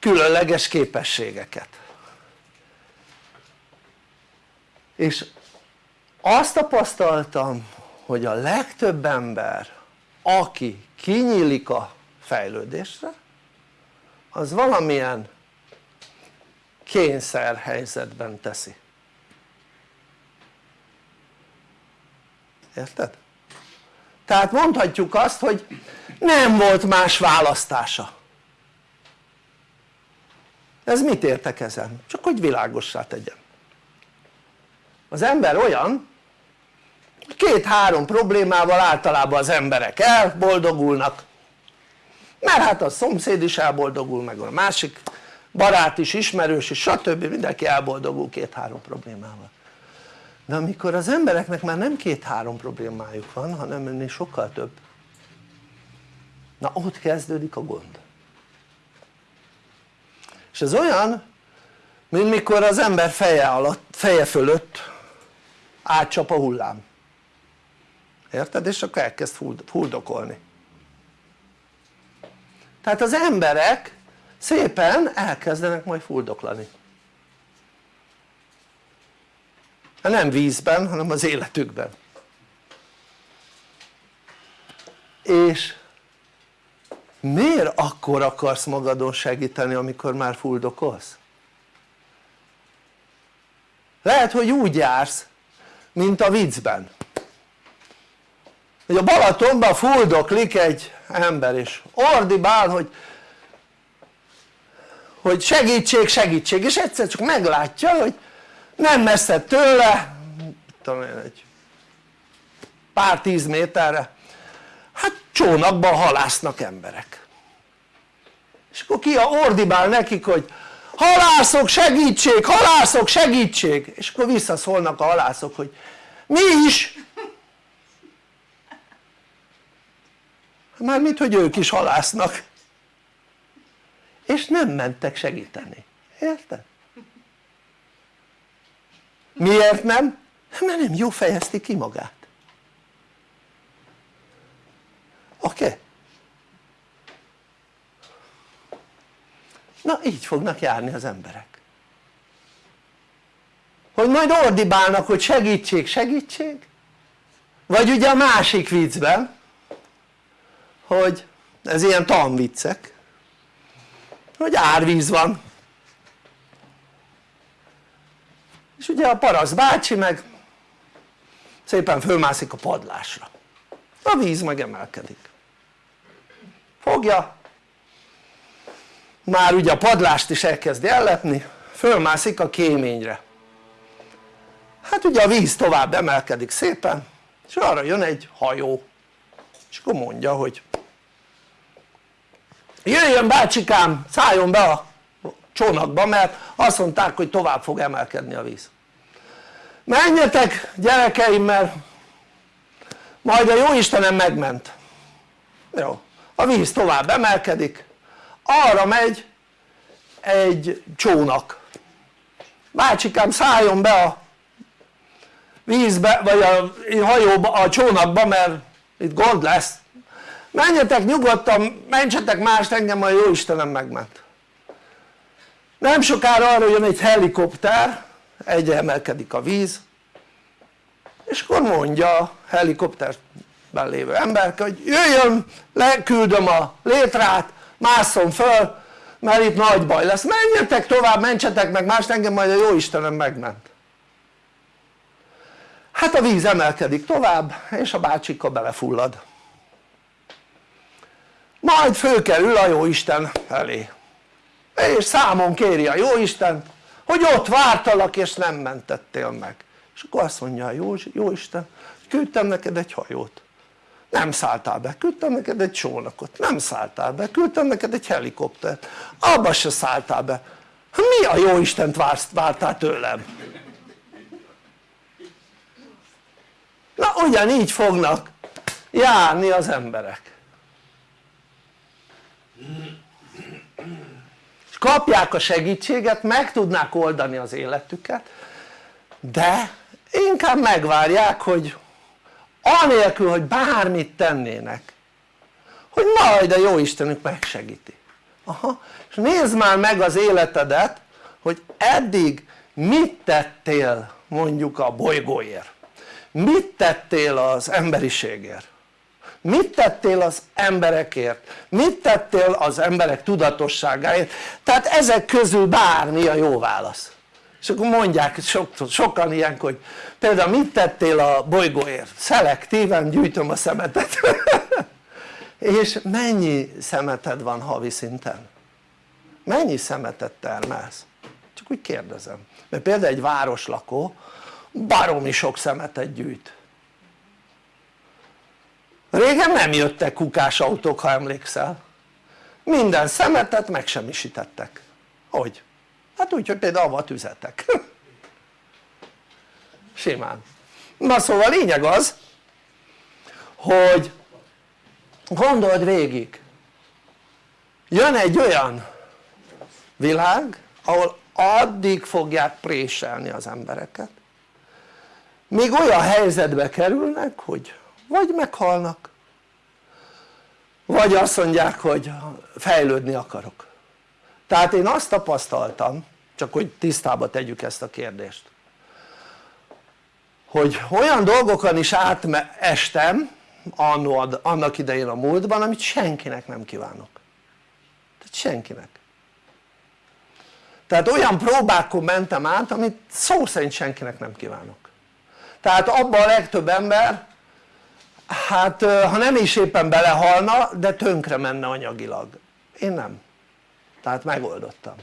különleges képességeket és azt tapasztaltam hogy a legtöbb ember aki kinyílik a fejlődésre az valamilyen kényszer helyzetben teszi érted? tehát mondhatjuk azt hogy nem volt más választása ez mit értek ezen? csak hogy világossá tegyem az ember olyan két-három problémával általában az emberek elboldogulnak. Mert hát a szomszéd is elboldogul meg a másik barát is, ismerős is stb. mindenki elboldogul két-három problémával. De amikor az embereknek már nem két-három problémájuk van hanem ennél sokkal több na ott kezdődik a gond. És ez olyan mint mikor az ember feje, alatt, feje fölött átcsap a hullám érted? és akkor elkezd fuldokolni tehát az emberek szépen elkezdenek majd fuldoklani hát nem vízben hanem az életükben és miért akkor akarsz magadon segíteni amikor már fuldokolsz? lehet hogy úgy jársz mint a viccben hogy a Balatonban fuldoklik egy ember és ordibál hogy hogy segítség segítség és egyszer csak meglátja hogy nem messze tőle tudom én egy pár tíz méterre. Hát csónakban halásznak emberek. És akkor ki a ordibál nekik hogy halászok segítség, halászok segítség. És akkor visszaszólnak a halászok hogy mi is mármint hogy ők is halásznak és nem mentek segíteni, érted? miért nem? mert nem jó fejezti ki magát oké? Na így fognak járni az emberek hogy majd ordibálnak hogy segítség, segítség vagy ugye a másik viccben hogy ez ilyen tanviccek hogy árvíz van. És ugye a paraszt bácsi meg szépen fölmászik a padlásra. A víz meg emelkedik. Fogja. Már ugye a padlást is elkezdi ellepni fölmászik a kéményre. Hát ugye a víz tovább emelkedik szépen és arra jön egy hajó. És akkor mondja hogy jöjjön bácsikám szálljon be a csónakba mert azt mondták hogy tovább fog emelkedni a víz. Menjetek gyerekeim mert majd a jó Istenem megment. Jó, a víz tovább emelkedik arra megy egy csónak. Bácsikám szálljon be a vízbe vagy a hajóba, a csónakba mert itt gond lesz menjetek nyugodtan, mentsetek mást engem a jó Istenem megment. Nem sokára arra jön egy helikopter egyre emelkedik a víz és akkor mondja a helikopterben lévő ember hogy jöjjön leküldöm a létrát másszon föl mert itt nagy baj lesz. Menjetek tovább mentsetek meg mást engem majd a jó Istenem megment. Hát a víz emelkedik tovább és a bácsika belefullad majd fölkerül a jó Isten elé és számon kéri a jó Isten hogy ott vártalak és nem mentettél meg. És akkor azt mondja a jó, jó Isten küldtem neked egy hajót. Nem szálltál be, küldtem neked egy csónakot, nem szálltál be, küldtem neked egy helikoptert, abba se szálltál be, mi a jó Istent vártál tőlem? na ugyanígy fognak járni az emberek és kapják a segítséget, meg tudnák oldani az életüket de inkább megvárják hogy anélkül hogy bármit tennének hogy majd a jó Istenük megsegíti. Aha. és nézd már meg az életedet hogy eddig mit tettél mondjuk a bolygóért? Mit tettél az emberiségért mit tettél az emberekért mit tettél az emberek tudatosságáért tehát ezek közül bármi a jó válasz és akkor mondják sok, sokan ilyenkor hogy például mit tettél a bolygóért? szelektíven gyűjtöm a szemetet és mennyi szemeted van havi szinten? mennyi szemetet termelsz? csak úgy kérdezem mert például egy városlakó baromi sok szemetet gyűjt régen nem jöttek kukás autók ha emlékszel. Minden szemetet megsemmisítettek. Hogy? hát úgy hogy például avva tüzetek simán. Na szóval lényeg az hogy gondold végig. Jön egy olyan világ ahol addig fogják préselni az embereket még olyan helyzetbe kerülnek hogy vagy meghalnak. Vagy azt mondják hogy fejlődni akarok. Tehát én azt tapasztaltam csak hogy tisztába tegyük ezt a kérdést hogy olyan dolgokon is átestem annak idején a múltban amit senkinek nem kívánok. Tehát senkinek. Tehát olyan próbákon mentem át amit szó szerint senkinek nem kívánok. Tehát abban a legtöbb ember hát ha nem is éppen belehalna de tönkre menne anyagilag. Én nem. Tehát megoldottam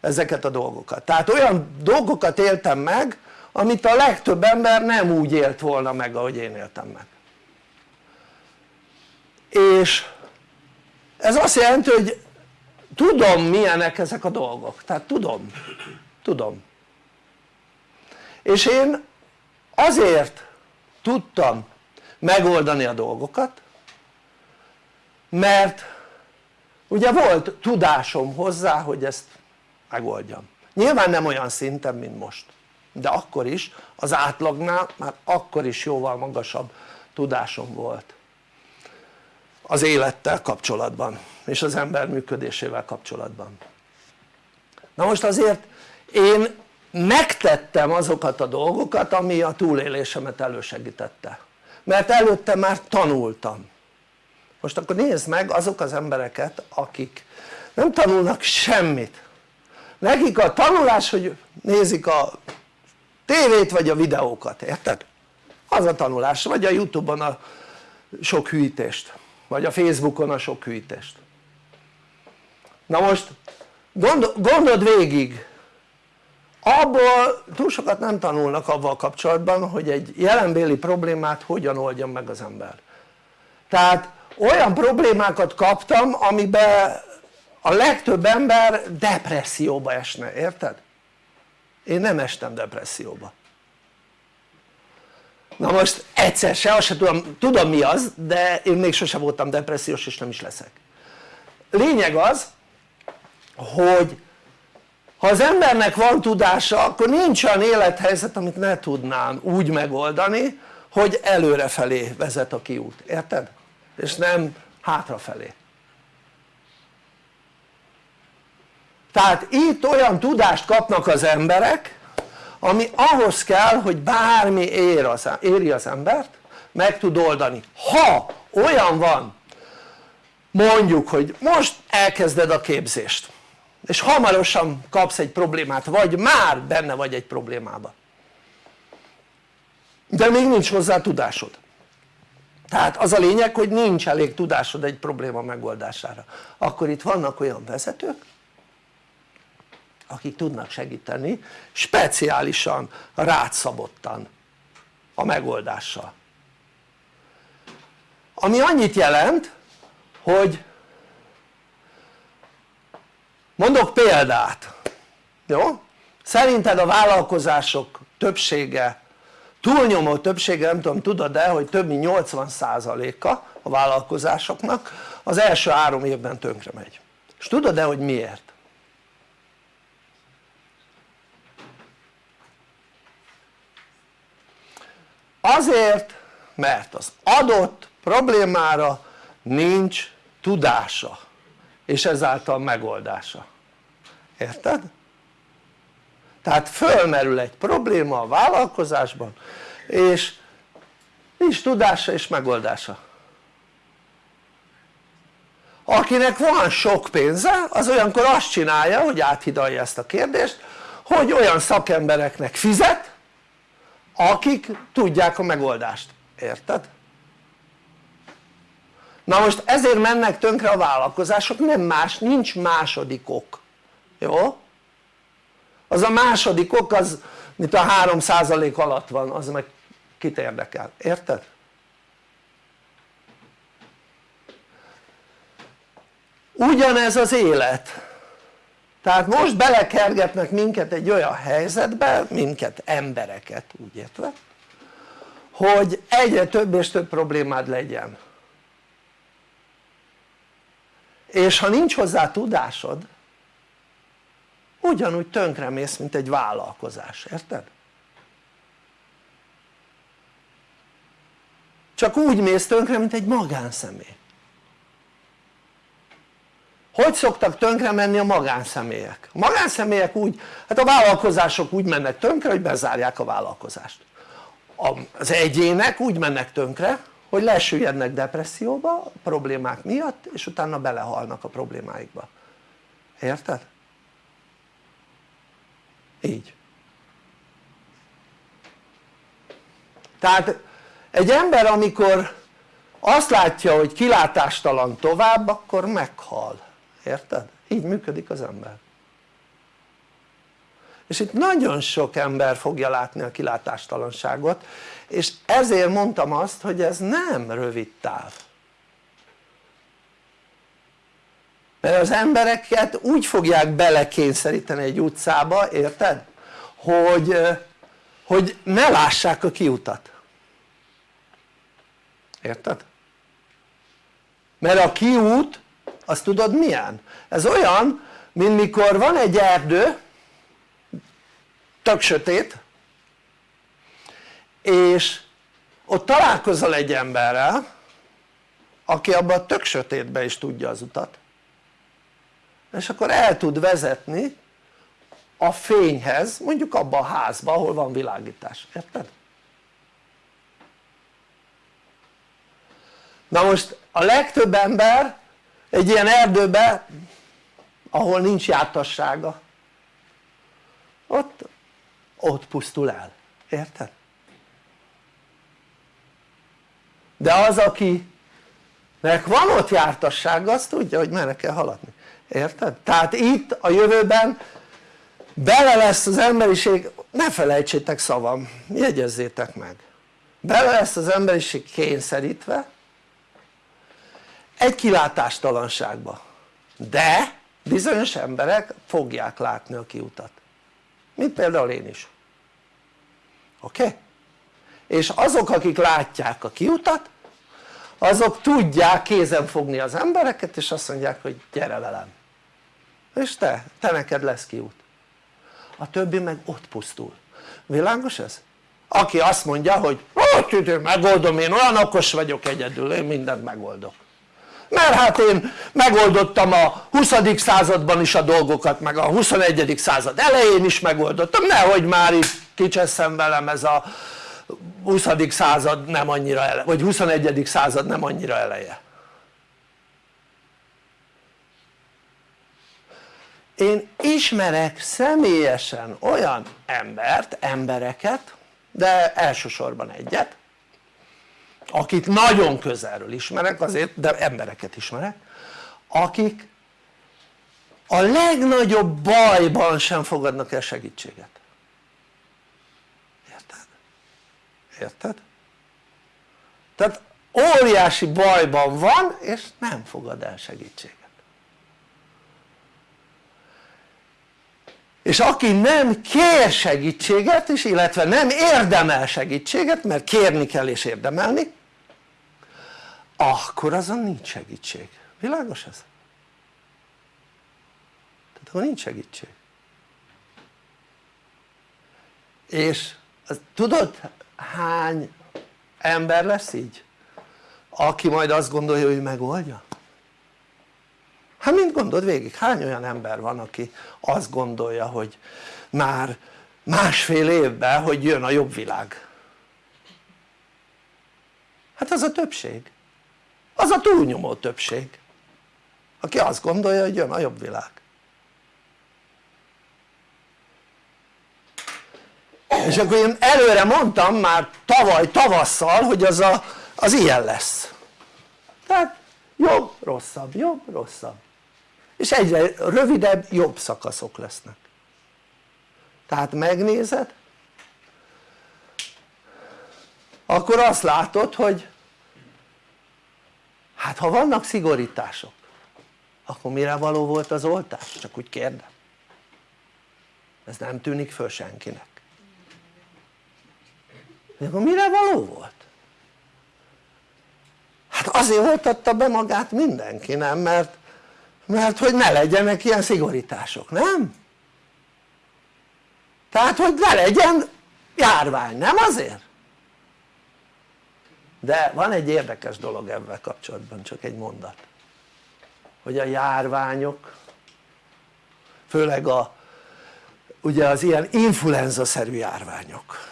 ezeket a dolgokat. Tehát olyan dolgokat éltem meg amit a legtöbb ember nem úgy élt volna meg ahogy én éltem meg. És ez azt jelenti hogy tudom milyenek ezek a dolgok, tehát tudom, tudom. És én azért tudtam megoldani a dolgokat mert ugye volt tudásom hozzá hogy ezt megoldjam. Nyilván nem olyan szinten mint most de akkor is az átlagnál már akkor is jóval magasabb tudásom volt. Az élettel kapcsolatban és az ember működésével kapcsolatban. Na most azért én megtettem azokat a dolgokat ami a túlélésemet elősegítette mert előtte már tanultam. Most akkor nézd meg azok az embereket akik nem tanulnak semmit. Nekik a tanulás hogy nézik a tévét vagy a videókat, érted? az a tanulás, vagy a youtube-on a sok hűítést vagy a facebookon a sok hűítést. Na most gondol, gondold végig abból túl sokat nem tanulnak avval kapcsolatban hogy egy jelenbéli problémát hogyan oldjon meg az ember. Tehát olyan problémákat kaptam amiben a legtöbb ember depresszióba esne, érted? én nem estem depresszióba. Na most egyszer se, azt se tudom, tudom mi az de én még sose voltam depressziós és nem is leszek. Lényeg az hogy ha az embernek van tudása akkor nincs olyan élethelyzet amit ne tudnám úgy megoldani hogy előrefelé vezet a kiút, érted? és nem hátrafelé. Tehát itt olyan tudást kapnak az emberek ami ahhoz kell hogy bármi ér az, éri az embert meg tud oldani. Ha olyan van mondjuk hogy most elkezded a képzést és hamarosan kapsz egy problémát vagy már benne vagy egy problémába. De még nincs hozzá tudásod. Tehát az a lényeg hogy nincs elég tudásod egy probléma megoldására. Akkor itt vannak olyan vezetők akik tudnak segíteni speciálisan rátszabottan a megoldással. Ami annyit jelent hogy mondok példát jó? szerinted a vállalkozások többsége túlnyomó többsége nem tudom tudod de hogy több mint 80%-a a vállalkozásoknak az első három évben tönkre megy és tudod-e hogy miért? azért mert az adott problémára nincs tudása és ezáltal megoldása érted? tehát fölmerül egy probléma a vállalkozásban és nincs tudása és megoldása akinek van sok pénze az olyankor azt csinálja hogy áthidalja ezt a kérdést hogy olyan szakembereknek fizet akik tudják a megoldást, érted? na most ezért mennek tönkre a vállalkozások, nem más, nincs második ok, jó? az a második ok az mint a 3% alatt van, az meg kit érdekel, érted? ugyanez az élet tehát most belekergetnek minket egy olyan helyzetbe, minket embereket úgy értve hogy egyre több és több problémád legyen és ha nincs hozzá tudásod ugyanúgy tönkremész mint egy vállalkozás, érted? csak úgy mész tönkre mint egy magánszemély hogy szoktak tönkre menni a magánszemélyek? a magánszemélyek úgy, hát a vállalkozások úgy mennek tönkre hogy bezárják a vállalkozást az egyének úgy mennek tönkre hogy lesüllyednek depresszióba problémák miatt és utána belehalnak a problémáikba érted? Így. Tehát egy ember amikor azt látja hogy kilátástalan tovább akkor meghal. Érted? így működik az ember. És itt nagyon sok ember fogja látni a kilátástalanságot és ezért mondtam azt hogy ez nem rövid táv mert az embereket úgy fogják belekényszeríteni egy utcába, érted? hogy, hogy ne lássák a kiutat érted? mert a kiút azt tudod milyen? ez olyan mint mikor van egy erdő tök sötét és ott találkozol egy emberrel aki abban a tök sötétbe is tudja az utat és akkor el tud vezetni a fényhez mondjuk abba a házba ahol van világítás, érted? na most a legtöbb ember egy ilyen erdőbe ahol nincs jártassága ott, ott pusztul el, érted? de az akinek van ott jártassága az tudja hogy merre kell haladni, érted? tehát itt a jövőben bele lesz az emberiség, ne felejtsétek szavam, jegyezzétek meg bele lesz az emberiség kényszerítve egy kilátástalanságba de bizonyos emberek fogják látni a kiutat mint például én is oké? Okay? és azok akik látják a kiutat azok tudják kézen fogni az embereket és azt mondják hogy gyere velem és te, te neked lesz kiút a többi meg ott pusztul, világos ez? aki azt mondja hogy hát megoldom én olyan okos vagyok egyedül én mindent megoldok mert hát én megoldottam a 20. században is a dolgokat meg a 21. század elején is megoldottam nehogy már itt kicseszem velem ez a 20. század nem annyira eleje, vagy 21. század nem annyira eleje én ismerek személyesen olyan embert, embereket de elsősorban egyet akit nagyon közelről ismerek azért de embereket ismerek akik a legnagyobb bajban sem fogadnak el segítséget érted? érted? tehát óriási bajban van és nem fogad el segítséget és aki nem kér segítséget és illetve nem érdemel segítséget mert kérni kell és érdemelni akkor azon nincs segítség, világos ez? tehát akkor nincs segítség és az, tudod hány ember lesz így? aki majd azt gondolja hogy megoldja? Hát mint gondold végig, hány olyan ember van aki azt gondolja hogy már másfél évben hogy jön a jobb világ? Hát az a többség. Az a túlnyomó többség aki azt gondolja hogy jön a jobb világ. És akkor én előre mondtam már tavaly tavasszal hogy az, a, az ilyen lesz. Tehát jobb, rosszabb, jobb, rosszabb és egyre rövidebb, jobb szakaszok lesznek tehát megnézed akkor azt látod hogy hát ha vannak szigorítások akkor mire való volt az oltás? csak úgy kérdem ez nem tűnik föl senkinek de akkor mire való volt? hát azért oltatta be magát mindenki nem? mert mert hogy ne legyenek ilyen szigorítások, nem? tehát hogy ne legyen járvány, nem azért? de van egy érdekes dolog ebben kapcsolatban, csak egy mondat hogy a járványok főleg a ugye az ilyen influenza-szerű járványok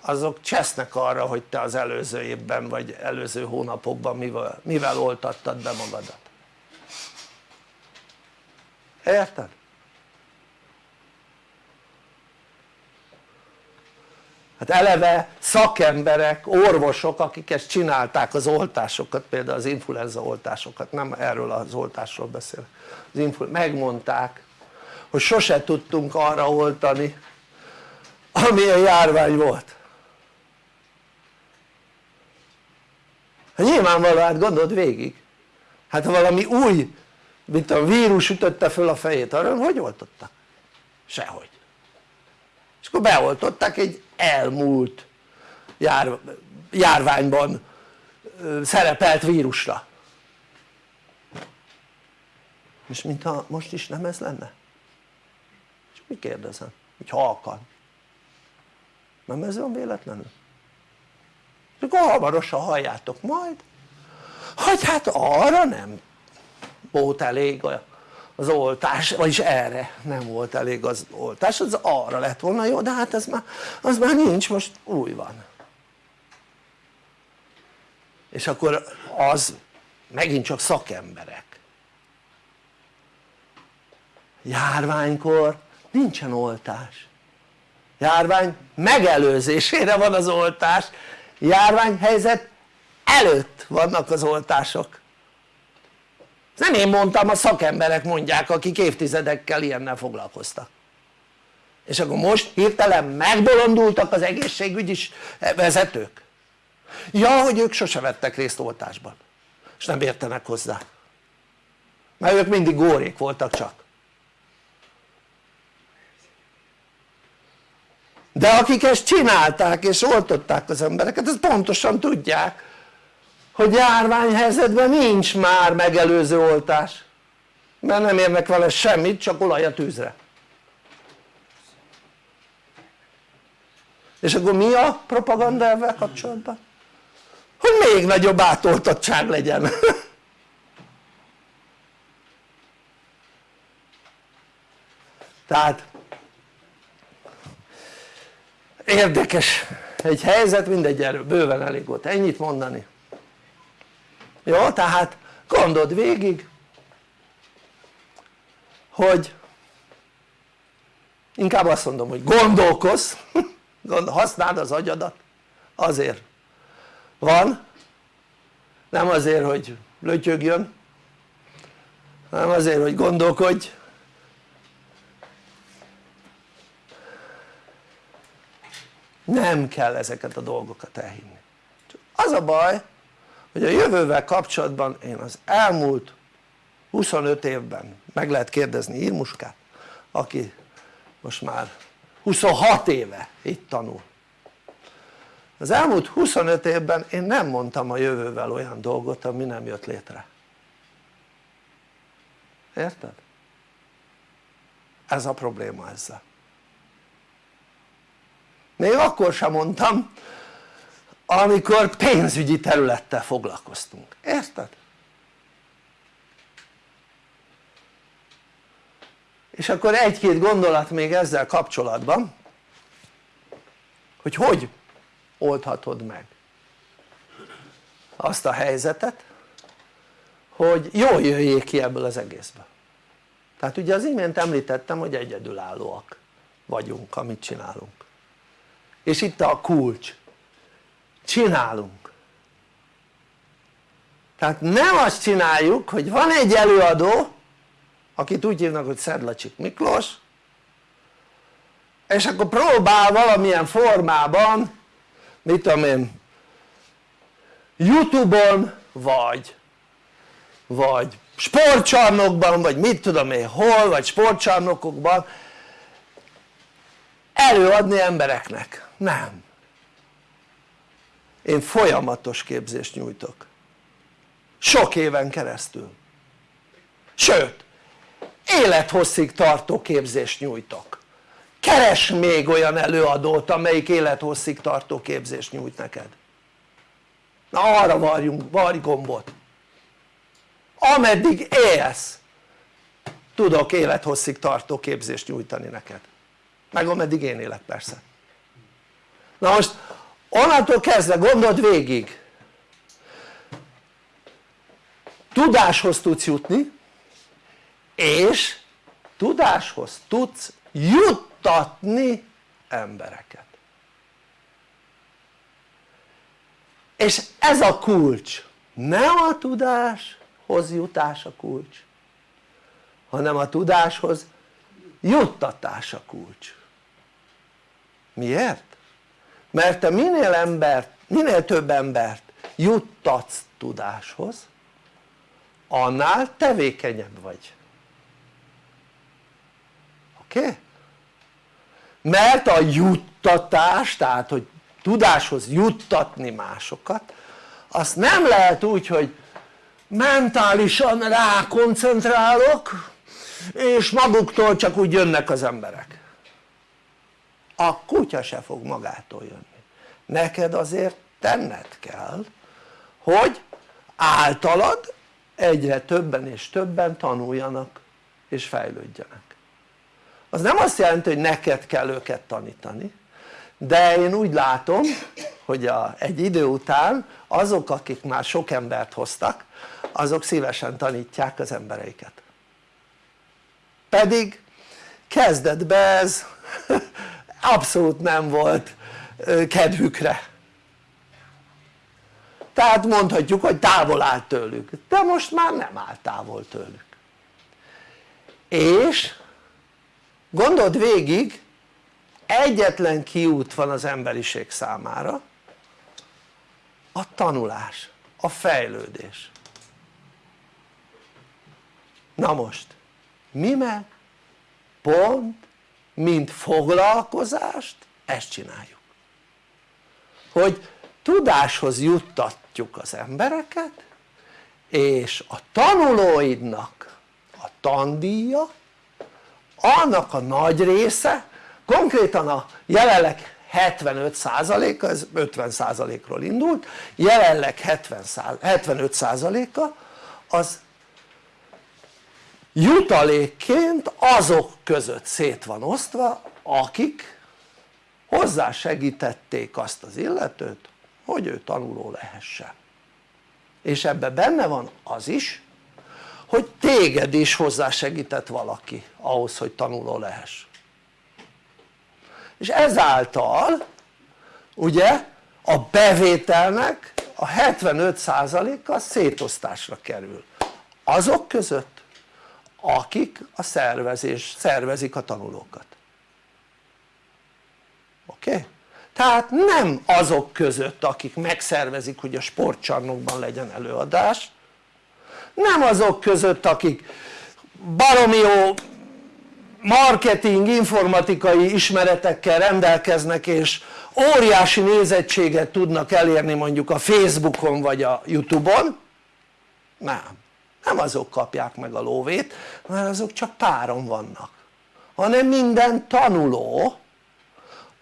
azok csesznek arra hogy te az előző évben vagy előző hónapokban mivel, mivel oltattad be magadat érted? hát eleve szakemberek, orvosok akik ezt csinálták az oltásokat például az influenza oltásokat nem erről az oltásról beszélek az megmondták hogy sose tudtunk arra oltani amilyen járvány volt hát nyilvánvaló hát gondold végig hát ha valami új mint a vírus ütötte föl a fejét arra hogy oltottak? sehogy és akkor beoltották egy elmúlt jár, járványban szerepelt vírusra és mintha most is nem ez lenne és mi kérdezem? hogy halkan nem ez van véletlenül? és akkor hamarosan halljátok majd hogy hát arra nem volt elég az oltás, vagyis erre nem volt elég az oltás, az arra lett volna jó, de hát ez már, az már nincs, most új van. És akkor az megint csak szakemberek. Járványkor nincsen oltás. Járvány megelőzésére van az oltás. Járványhelyzet előtt vannak az oltások nem én mondtam, a szakemberek mondják akik évtizedekkel ilyennel foglalkoztak. És akkor most hirtelen megbolondultak az egészségügyi vezetők. Ja hogy ők sose vettek részt oltásban. És nem értenek hozzá. Mert ők mindig górék voltak csak. De akik ezt csinálták és oltották az embereket ezt pontosan tudják hogy járványhelyzetben nincs már megelőző oltás. Mert nem érnek vele semmit csak olaj a tűzre. És akkor mi a propaganda ezzel kapcsolatban? hogy még nagyobb átoltottság legyen. Tehát érdekes egy helyzet mindegy erről bőven elég volt ennyit mondani jó tehát gondold végig hogy inkább azt mondom hogy gondolkozz használd az agyadat. Azért van nem azért hogy lötyögjön hanem azért hogy gondolkodj. Nem kell ezeket a dolgokat elhinni. Az a baj hogy a jövővel kapcsolatban én az elmúlt 25 évben meg lehet kérdezni Irmuskát aki most már 26 éve itt tanul. Az elmúlt 25 évben én nem mondtam a jövővel olyan dolgot ami nem jött létre. Érted? ez a probléma ezzel. Még akkor sem mondtam amikor pénzügyi területtel foglalkoztunk, érted? és akkor egy-két gondolat még ezzel kapcsolatban hogy hogy oldhatod meg azt a helyzetet hogy jól jöjjék ki ebből az egészből. Tehát ugye az imént említettem hogy egyedülállóak vagyunk amit csinálunk. És itt a kulcs csinálunk. Tehát nem azt csináljuk hogy van egy előadó akit úgy hívnak hogy Szedlacsik Miklós és akkor próbál valamilyen formában mit tudom én youtube-on vagy vagy sportcsarnokban vagy mit tudom én hol vagy sportcsarnokokban előadni embereknek, nem én folyamatos képzést nyújtok. Sok éven keresztül. Sőt élethosszig tartó képzést nyújtok. Keres még olyan előadót amelyik élethosszig tartó képzést nyújt neked. Na arra varjunk, varj gombot. Ameddig élsz tudok élethosszig tartó képzést nyújtani neked. Meg ameddig én élek persze. Na most onnantól kezdve gondold végig. Tudáshoz tudsz jutni és tudáshoz tudsz juttatni embereket. És ez a kulcs. Nem a tudáshoz jutás a kulcs hanem a tudáshoz juttatás a kulcs. Miért? Mert te minél embert, minél több embert juttatsz tudáshoz annál tevékenyebb vagy oké? Mert a juttatás tehát hogy tudáshoz juttatni másokat azt nem lehet úgy hogy mentálisan rá koncentrálok és maguktól csak úgy jönnek az emberek a kutya se fog magától jönni. Neked azért tenned kell hogy általad egyre többen és többen tanuljanak és fejlődjenek. Az nem azt jelenti hogy neked kell őket tanítani de én úgy látom hogy a, egy idő után azok akik már sok embert hoztak azok szívesen tanítják az embereiket. Pedig kezdetben ez abszolút nem volt kedvükre. Tehát mondhatjuk hogy távol állt tőlük de most már nem áll távol tőlük. És gondold végig egyetlen kiút van az emberiség számára a tanulás, a fejlődés. Na most mi meg? Pont mint foglalkozást ezt csináljuk. Hogy tudáshoz juttatjuk az embereket és a tanulóidnak a tandíja annak a nagy része konkrétan a jelenleg 75%-a, ez 50%-ról indult, jelenleg 70, 75%-a az jutalékként azok között szét van osztva akik hozzásegítették azt az illetőt hogy ő tanuló lehessen. És ebben benne van az is hogy téged is hozzásegített valaki ahhoz hogy tanuló lehess. És ezáltal ugye a bevételnek a 75%-a szétosztásra kerül. Azok között akik a szervezés, szervezik a tanulókat oké? Okay? tehát nem azok között akik megszervezik hogy a sportcsarnokban legyen előadás nem azok között akik baromi jó marketing, informatikai ismeretekkel rendelkeznek és óriási nézettséget tudnak elérni mondjuk a Facebookon vagy a Youtube-on nem, nem azok kapják meg a lóvét mert azok csak páron vannak hanem minden tanuló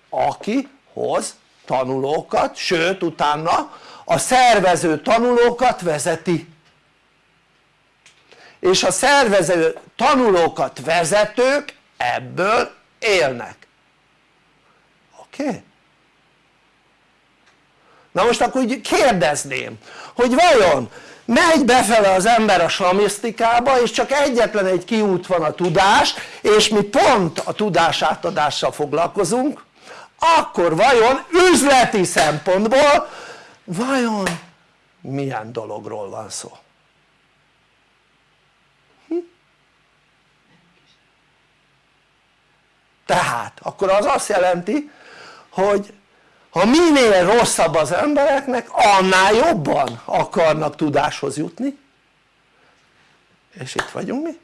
aki hoz tanulókat, sőt utána a szervező tanulókat vezeti és a szervező tanulókat vezetők ebből élnek oké? Na most akkor kérdezném hogy vajon megy befele az ember a slamisztikába és csak egyetlen egy kiút van a tudás és mi pont a tudás átadással foglalkozunk akkor vajon üzleti szempontból vajon milyen dologról van szó? Hm? tehát akkor az azt jelenti hogy ha minél rosszabb az embereknek annál jobban akarnak tudáshoz jutni. És itt vagyunk mi.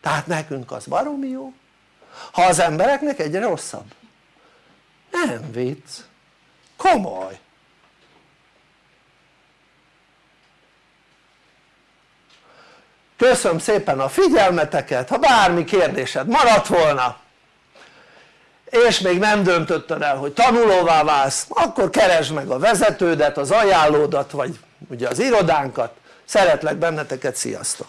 Tehát nekünk az baromi jó. Ha az embereknek egyre rosszabb. Nem vicc. Komoly. Köszönöm szépen a figyelmeteket. Ha bármi kérdésed maradt volna és még nem döntötted el hogy tanulóvá válsz akkor keresd meg a vezetődet, az ajánlódat vagy ugye az irodánkat szeretlek benneteket, sziasztok!